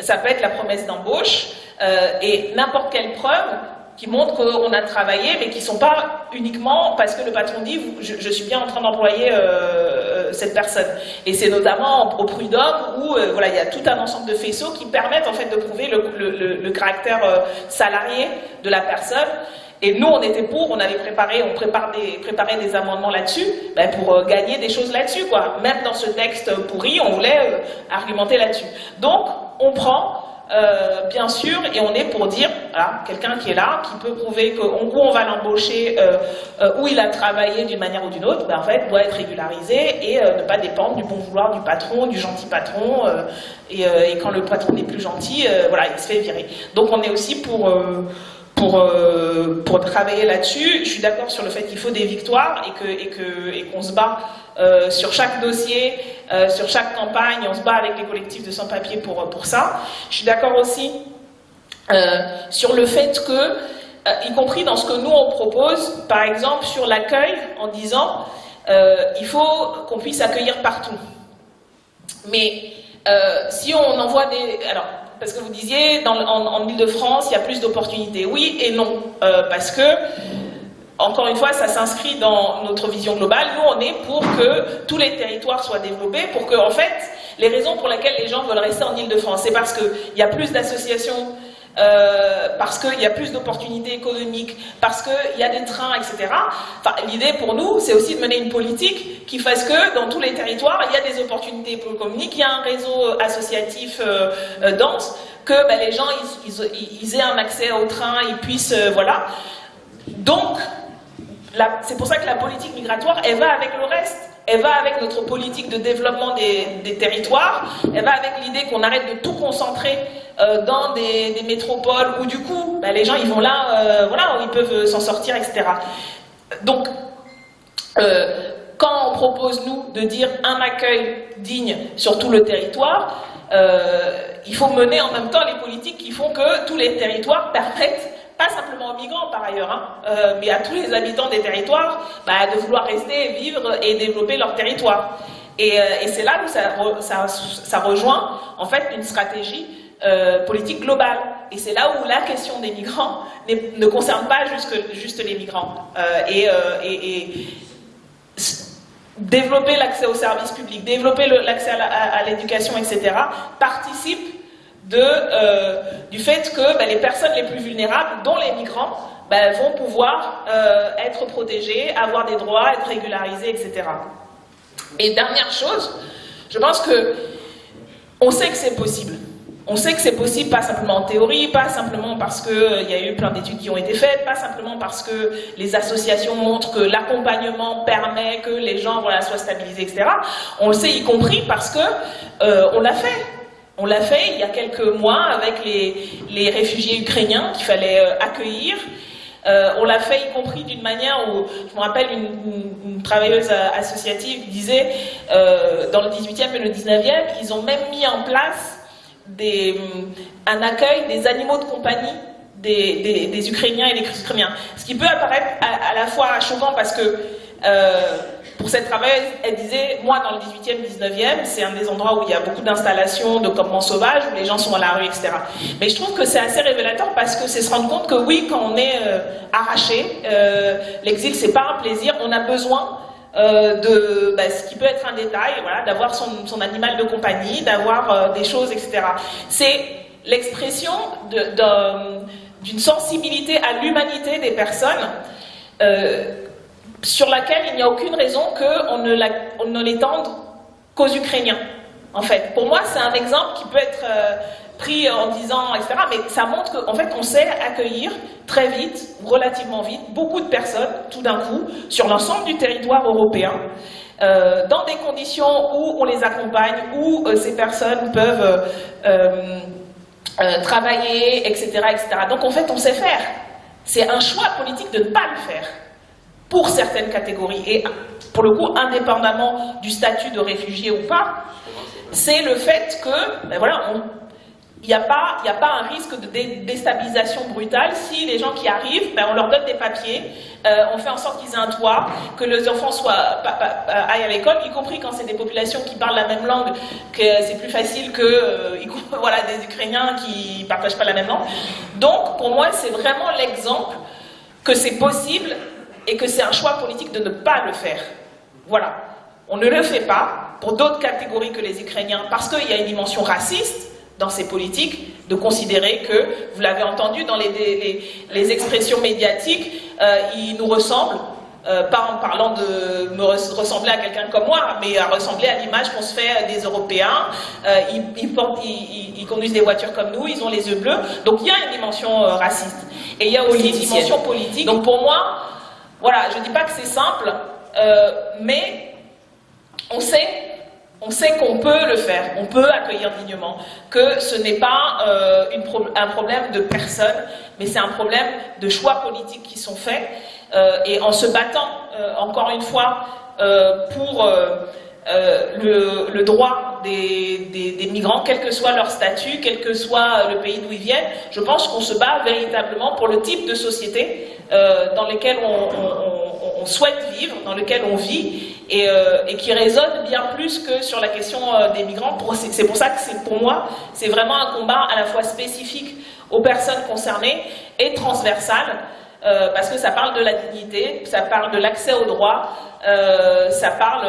ça peut être la promesse d'embauche, euh, et n'importe quelle preuve qui montrent qu'on a travaillé, mais qui ne sont pas uniquement parce que le patron dit je, suis bien en train d'employer cette personne. Et c'est notamment au prud'homme où euh, voilà, il y a tout un ensemble de faisceaux qui permettent en fait de prouver le, caractère salarié de la personne. Et nous, on était pour, on avait préparé, on prépare des, des amendements là-dessus, ben pour gagner des choses là-dessus, quoi. Même dans ce texte pourri, on voulait argumenter là-dessus. Donc, on prend euh, bien sûr, et on est pour dire, voilà, quelqu'un qui est là, qui peut prouver qu'en gros on va l'embaucher, euh, euh, où il a travaillé d'une manière ou d'une autre, ben, en fait, doit être régularisé et ne pas dépendre du bon vouloir du patron, du gentil patron, et, et, quand le patron n'est plus gentil, voilà, il se fait virer. Donc on est aussi pour pour, euh, pour travailler là-dessus. Je suis d'accord sur le fait qu'il faut des victoires et qu'on et que, et qu'on se bat euh, sur chaque dossier, euh, sur chaque campagne, on se bat avec les collectifs de sans-papiers pour, pour ça. Je suis d'accord aussi sur le fait que, y compris dans ce que nous on propose, par exemple sur l'accueil, en disant il faut qu'on puisse accueillir partout. Mais si on envoie des... Alors, parce que vous disiez, en, Ile-de-France, il y a plus d'opportunités. Oui et non, euh, parce que, encore une fois, ça s'inscrit dans notre vision globale. Nous, on est pour que tous les territoires soient développés, pour que, en fait, les raisons pour lesquelles les gens veulent rester en Ile-de-France, c'est parce qu'il y a plus d'associations euh, parce qu'il y a plus d'opportunités économiques, parce qu'il y a des trains, etc. L'idée pour nous, c'est aussi de mener une politique qui fasse que dans tous les territoires, il y a des opportunités économiques, il y a un réseau associatif euh, euh, dense, que ben, les gens aient un accès au train, ils puissent... voilà. Donc, c'est pour ça que la politique migratoire, elle va avec le reste. Elle va avec notre politique de développement des, territoires, elle va avec l'idée qu'on arrête de tout concentrer euh, dans des, métropoles où du coup, bah, les gens ils vont là, euh, voilà, où ils peuvent s'en sortir, etc. Donc, euh, quand on propose, nous, de dire un accueil digne sur tout le territoire, il faut mener en même temps les politiques qui font que tous les territoires permettent pas simplement aux migrants par ailleurs, hein, mais à tous les habitants des territoires, bah, de vouloir rester, vivre et développer leur territoire. Et, c'est là où ça, ça, rejoint en fait une stratégie euh, politique globale. Et c'est là où la question des migrants ne concerne pas juste, juste les migrants. Euh, euh, et, et, développer l'accès aux services publics, développer l'accès à l'éducation, etc., participe du fait que ben, les personnes les plus vulnérables, dont les migrants, ben, vont pouvoir être protégées, avoir des droits, être régularisées, etc. Et dernière chose, je pense que on sait que c'est possible. On sait que c'est possible, pas simplement en théorie, pas simplement parce qu'il euh, y a eu plein d'études qui ont été faites, pas simplement parce que les associations montrent que l'accompagnement permet que les gens soient stabilisés, etc. On le sait y compris parce que euh, on l'a fait. On l'a fait il y a quelques mois avec les, réfugiés ukrainiens qu'il fallait euh, accueillir. on l'a fait y compris d'une manière où, je me rappelle, une, travailleuse associative disait, dans le 18e et le 19e, ils ont même mis en place des, un accueil des animaux de compagnie des, Ukrainiens et des Ukrainiens. Ce qui peut apparaître à, la fois choquant parce que euh, pour cette travailleuse, elle disait, moi dans le 18e, 19e, c'est un des endroits où il y a beaucoup d'installations de campements sauvages, où les gens sont dans la rue, etc. Mais je trouve que c'est assez révélateur parce que c'est se rendre compte que oui, quand on est euh, arraché, euh, l'exil c'est pas un plaisir, on a besoin euh, de bah, ce qui peut être un détail, voilà, d'avoir son, animal de compagnie, d'avoir euh, des choses, etc. C'est l'expression d'une sensibilité à l'humanité des personnes euh, sur laquelle il n'y a aucune raison qu'on ne, ne l'étende qu'aux Ukrainiens. En fait, pour moi, c'est un exemple qui peut être pris en disant, etc. Mais ça montre qu'en fait, on sait accueillir très vite, relativement vite, beaucoup de personnes, tout d'un coup, sur l'ensemble du territoire européen, euh, dans des conditions où on les accompagne, où euh, ces personnes peuvent euh, travailler, etc., etc. Donc en fait, on sait faire. C'est un choix politique de ne pas le faire pour certaines catégories. Et pour le coup, indépendamment du statut de réfugié ou pas, c'est le fait que, ben voilà, on, il n'y a, pas, un risque de déstabilisation brutale si les gens qui arrivent, ben, on leur donne des papiers, euh, on fait en sorte qu'ils aient un toit, que les enfants soient, aillent à l'école, y compris quand c'est des populations qui parlent la même langue, que c'est plus facile que euh, voilà, des Ukrainiens qui ne partagent pas la même langue. Donc, pour moi, c'est vraiment l'exemple que c'est possible et que c'est un choix politique de ne pas le faire. Voilà. On ne le fait pas pour d'autres catégories que les Ukrainiens parce qu'il y a une dimension raciste, dans ces politiques de considérer que, vous l'avez entendu dans les, les, expressions médiatiques, euh, il nous ressemble, euh, pas en parlant de me ressembler à quelqu'un comme moi, mais à ressembler à l'image qu'on se fait des Européens. Euh, ils, ils, conduisent des voitures comme nous, ils ont les yeux bleus. Donc il y a une dimension raciste. Et il y a aussi une dimension politique. Donc pour moi, voilà, je ne dis pas que c'est simple, mais on sait on sait qu'on peut le faire, on peut accueillir dignement, que ce n'est pas euh, un problème de personne, mais c'est un problème de choix politiques qui sont faits. Euh, et en se battant, euh, encore une fois, pour le, droit des, migrants, quel que soit leur statut, quel que soit le pays d'où ils viennent, je pense qu'on se bat véritablement pour le type de société dans lequel on, souhaite vivre, dans lequel on vit, euh, et, qui résonne bien plus que sur la question euh, des migrants. C'est pour ça que pour moi, c'est vraiment un combat à la fois spécifique aux personnes concernées et transversal, euh, parce que ça parle de la dignité, ça parle de l'accès aux droits, ça parle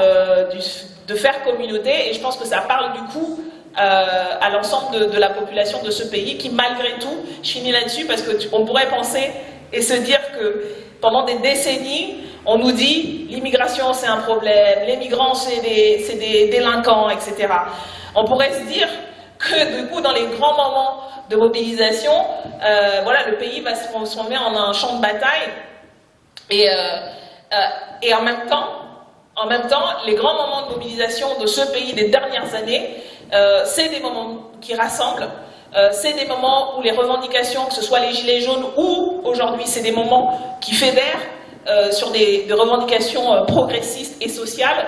de faire communauté, et je pense que ça parle du coup à l'ensemble de, la population de ce pays qui, malgré tout, je finis là-dessus parce qu'on pourrait penser et se dire que pendant des décennies, on nous dit l'immigration c'est un problème, les migrants c'est des, délinquants, etc. On pourrait se dire que du coup dans les grands moments de mobilisation, euh, voilà, le pays va se transformer en un champ de bataille et, euh, euh, et en même temps, en même temps, les grands moments de mobilisation de ce pays des dernières années, c'est des moments qui rassemblent, c'est des moments où les revendications, que ce soit les gilets jaunes ou aujourd'hui, c'est des moments qui fédèrent, sur des, revendications progressistes et sociales.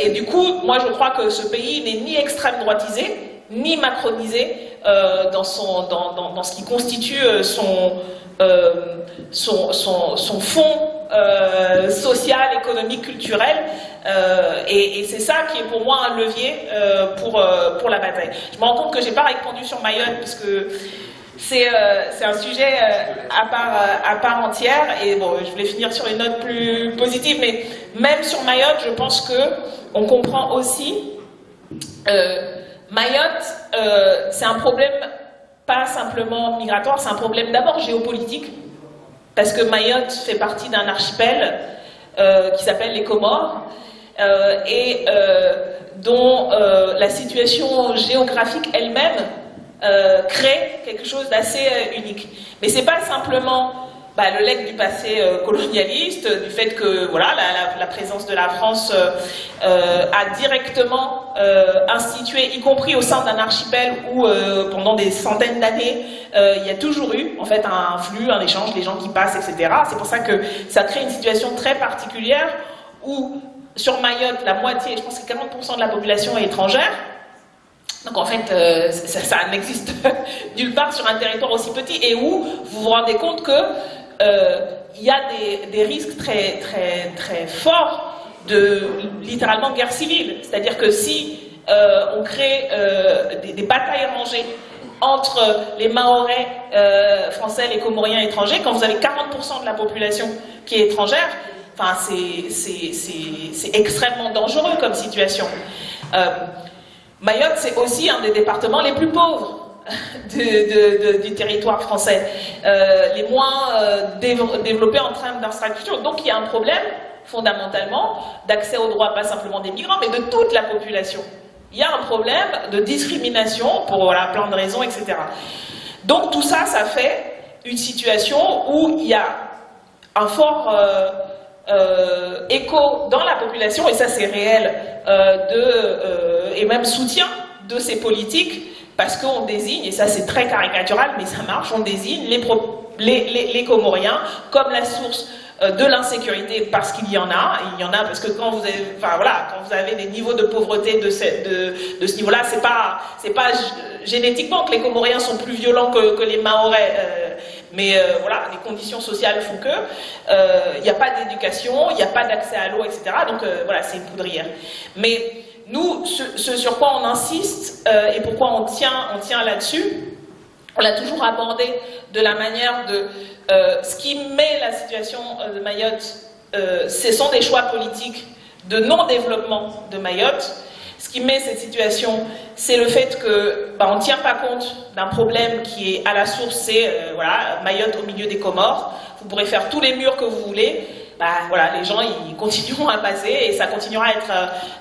et du coup, moi je crois que ce pays n'est ni extrême droitisé, ni macronisé dans, son, dans, ce qui constitue son, son, son, fond social, économique, culturel. et, c'est ça qui est pour moi un levier pour, la bataille. Je me rends compte que j'ai pas répondu sur Mayotte parce que euh, c'est un sujet euh, à, part, euh, à part entière. Et bon, je voulais finir sur une note plus positive, mais même sur Mayotte, je pense que on comprend aussi. Mayotte, c'est un problème pas simplement migratoire, c'est un problème d'abord géopolitique, parce que Mayotte fait partie d'un archipel qui s'appelle les Comores, et dont la situation géographique elle-même euh, crée quelque chose d'assez euh, unique. Mais c'est pas simplement bah, le legs du passé euh, colonialiste, du fait que voilà, la, présence de la France a directement institué, y compris au sein d'un archipel où pendant des centaines d'années, il y a toujours eu en fait un flux, un échange, des gens qui passent, etc. C'est pour ça que ça crée une situation très particulière où sur Mayotte, la moitié, je pense que 40% de la population est étrangère, donc en fait, euh, ça, n'existe nulle part sur un territoire aussi petit et où vous vous rendez compte que euh, il y a des, risques très, très, très forts de littéralement guerre civile. C'est-à-dire que si euh, on crée des, batailles rangées entre les Mahorais français, les Comoriens étrangers, quand vous avez 40% de la population qui est étrangère, enfin, c'est extrêmement dangereux comme situation. Mayotte, c'est aussi un des départements les plus pauvres du territoire français, euh, les moins euh, développés en termes d'infrastructure. Donc il y a un problème, fondamentalement, d'accès aux droits, pas simplement des migrants, mais de toute la population. Il y a un problème de discrimination pour voilà, plein de raisons, etc. Donc tout ça, ça fait une situation où il y a un fort... Euh, écho dans la population, et ça c'est réel, de, et même soutien de ces politiques, parce qu'on désigne, et ça c'est très caricatural, mais ça marche, on désigne les, Comoriens comme la source de l'insécurité parce qu'il y en a, il y en a parce que quand vous avez, des niveaux de pauvreté de, ce, niveau-là, c'est pas, pas génétiquement que les Comoriens sont plus violents que, les Maorais. Mais euh, voilà, les conditions sociales font que il euh, n'y a pas d'éducation, il n'y a pas d'accès à l'eau, etc. Donc euh, voilà, c'est une poudrière. Mais nous, ce, sur quoi on insiste et pourquoi on tient, on tient là-dessus, on l'a toujours abordé de la manière de ce qui met la situation de Mayotte, ce sont des choix politiques de non-développement de Mayotte ce qui met cette situation, c'est le fait que bah, ne tient pas compte d'un problème qui est à la source, c'est euh, voilà, Mayotte au milieu des Comores. Vous pourrez faire tous les murs que vous voulez. Bah, voilà, les gens ils continueront à passer et ça continuera à être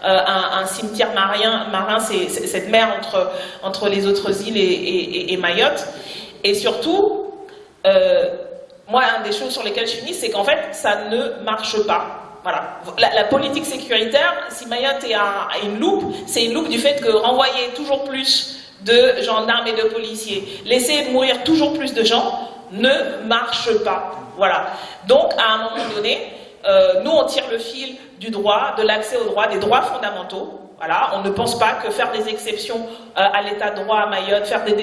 euh, un, cimetière marin, cette mer entre, les autres îles et, Mayotte. Et surtout, euh, moi, une des choses sur lesquelles je finis, c'est qu'en fait, ça ne marche pas. La, politique sécuritaire, si Mayotte est à, une loupe, c'est une loupe du fait que renvoyer toujours plus de gendarmes et de policiers, laisser mourir toujours plus de gens, ne marche pas. Voilà. Donc, à un moment donné, euh, nous, on tire le fil du droit, de l'accès aux droits, des droits fondamentaux. Voilà, on ne pense pas que faire des exceptions euh, à l'état de droit à Mayotte, faire des,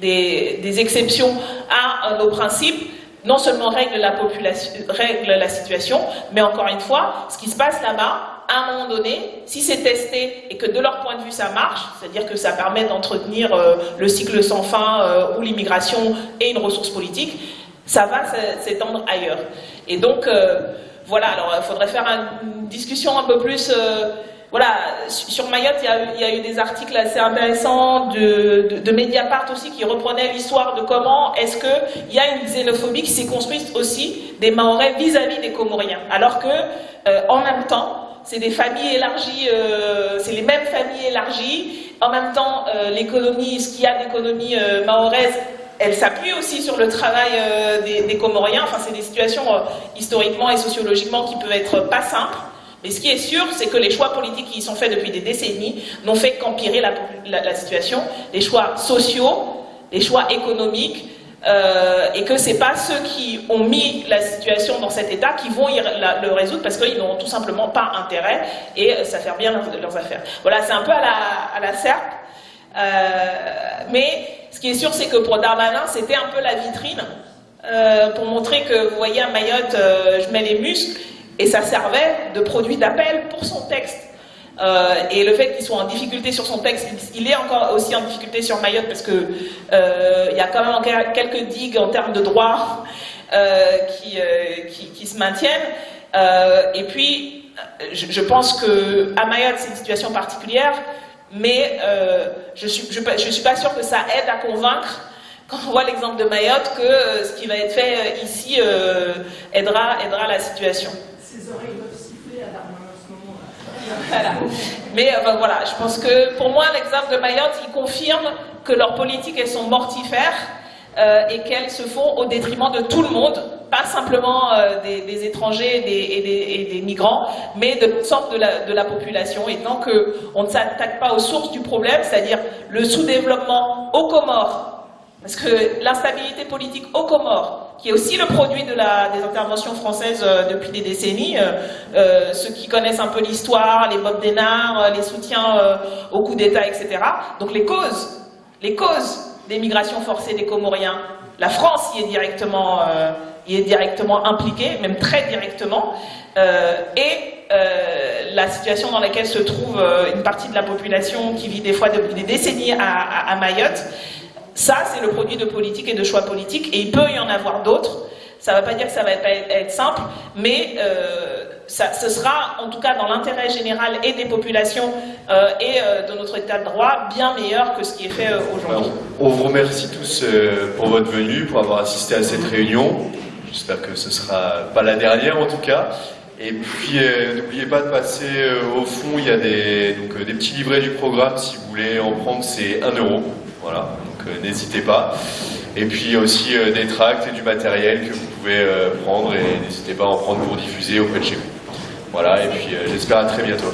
des, exceptions à euh, nos principes, non seulement règle la, population, règle la situation, mais encore une fois, ce qui se passe là-bas, à un moment donné, si c'est testé et que de leur point de vue ça marche, c'est-à-dire que ça permet d'entretenir le cycle sans fin euh, ou l'immigration et une ressource politique, ça va s'étendre ailleurs. Et donc, euh, voilà, alors il faudrait faire une discussion un peu plus voilà, sur Mayotte, il y, a, eu des articles assez intéressants de, de, Mediapart aussi qui reprenaient l'histoire de comment est-ce qu'il y a une xénophobie qui s'est construite aussi des Maorais vis-à-vis des Comoriens. Alors que, euh, en même temps, c'est des familles élargies, euh, c'est les mêmes familles élargies. En même temps, euh, l'économie, ce qu'il y a d'économie mahoraise, elle s'appuie aussi sur le travail des, des, Comoriens. Enfin, c'est des situations historiquement et sociologiquement qui peuvent être pas simples. Mais ce qui est sûr, c'est que les choix politiques qui y sont faits depuis des décennies n'ont fait qu'empirer la, situation. Les choix sociaux, les choix économiques, euh, et que c'est pas ceux qui ont mis la situation dans cet état qui vont le résoudre parce qu'ils n'ont tout simplement pas intérêt et ça fait bien leurs, affaires. Voilà, c'est un peu à la, à la serpe. Euh, mais ce qui est sûr, c'est que pour Darmanin, c'était un peu la vitrine euh, pour montrer que, vous voyez, à Mayotte, je mets les muscles et ça servait de produit d'appel pour son texte. Euh, et le fait qu'il soit en difficulté sur son texte, il est encore aussi en difficulté sur Mayotte parce que euh, il y a quand même quelques digues en termes de droit euh, qui, se maintiennent. et puis, je, pense que à Mayotte c'est une situation particulière, mais je suis je, suis pas sûre que ça aide à convaincre. Quand on voit l'exemple de Mayotte que ce qui va être fait ici aidera aidera la situation. Mais euh, voilà, je pense que pour moi, l'exemple de Mayotte, il confirme que leurs politiques, elles sont mortifères euh, et qu'elles se font au détriment de tout le monde, pas simplement euh, des, étrangers et, des, migrants, mais de toutes sortes de la, population. Et tant qu'on ne s'attaque pas aux sources du problème, c'est-à-dire le sous-développement aux Comores, parce que l'instabilité politique aux Comores, qui est aussi le produit de la, des interventions françaises euh, depuis des décennies, euh, ceux qui connaissent un peu l'histoire, les Bob Denard, les soutiens au coup d'État, etc. Donc les causes, les causes des migrations forcées des Comoriens, la France y est directement, y est directement impliquée, même très directement, et la situation dans laquelle se trouve une partie de la population qui vit des fois depuis des décennies à, Mayotte, ça, c'est le produit de politique et de choix politiques, et il peut y en avoir d'autres. Ça ne veut pas dire que ça va être, simple, mais euh, ça, ce sera, en tout cas dans l'intérêt général et des populations euh, et euh, de notre état de droit, bien meilleur que ce qui est fait aujourd'hui. On vous remercie tous pour votre venue, pour avoir assisté à cette réunion. J'espère que ce ne sera pas la dernière en tout cas. Et puis, n'oubliez pas de passer au fond, il y a des, donc, des petits livrets du programme, si vous voulez en prendre, c'est 1 euro. Voilà. Euh, n'hésitez pas. Et puis aussi euh, des tracts et du matériel que vous pouvez euh, prendre et n'hésitez pas à en prendre pour diffuser auprès de chez vous. Voilà, et puis j'espère à très bientôt.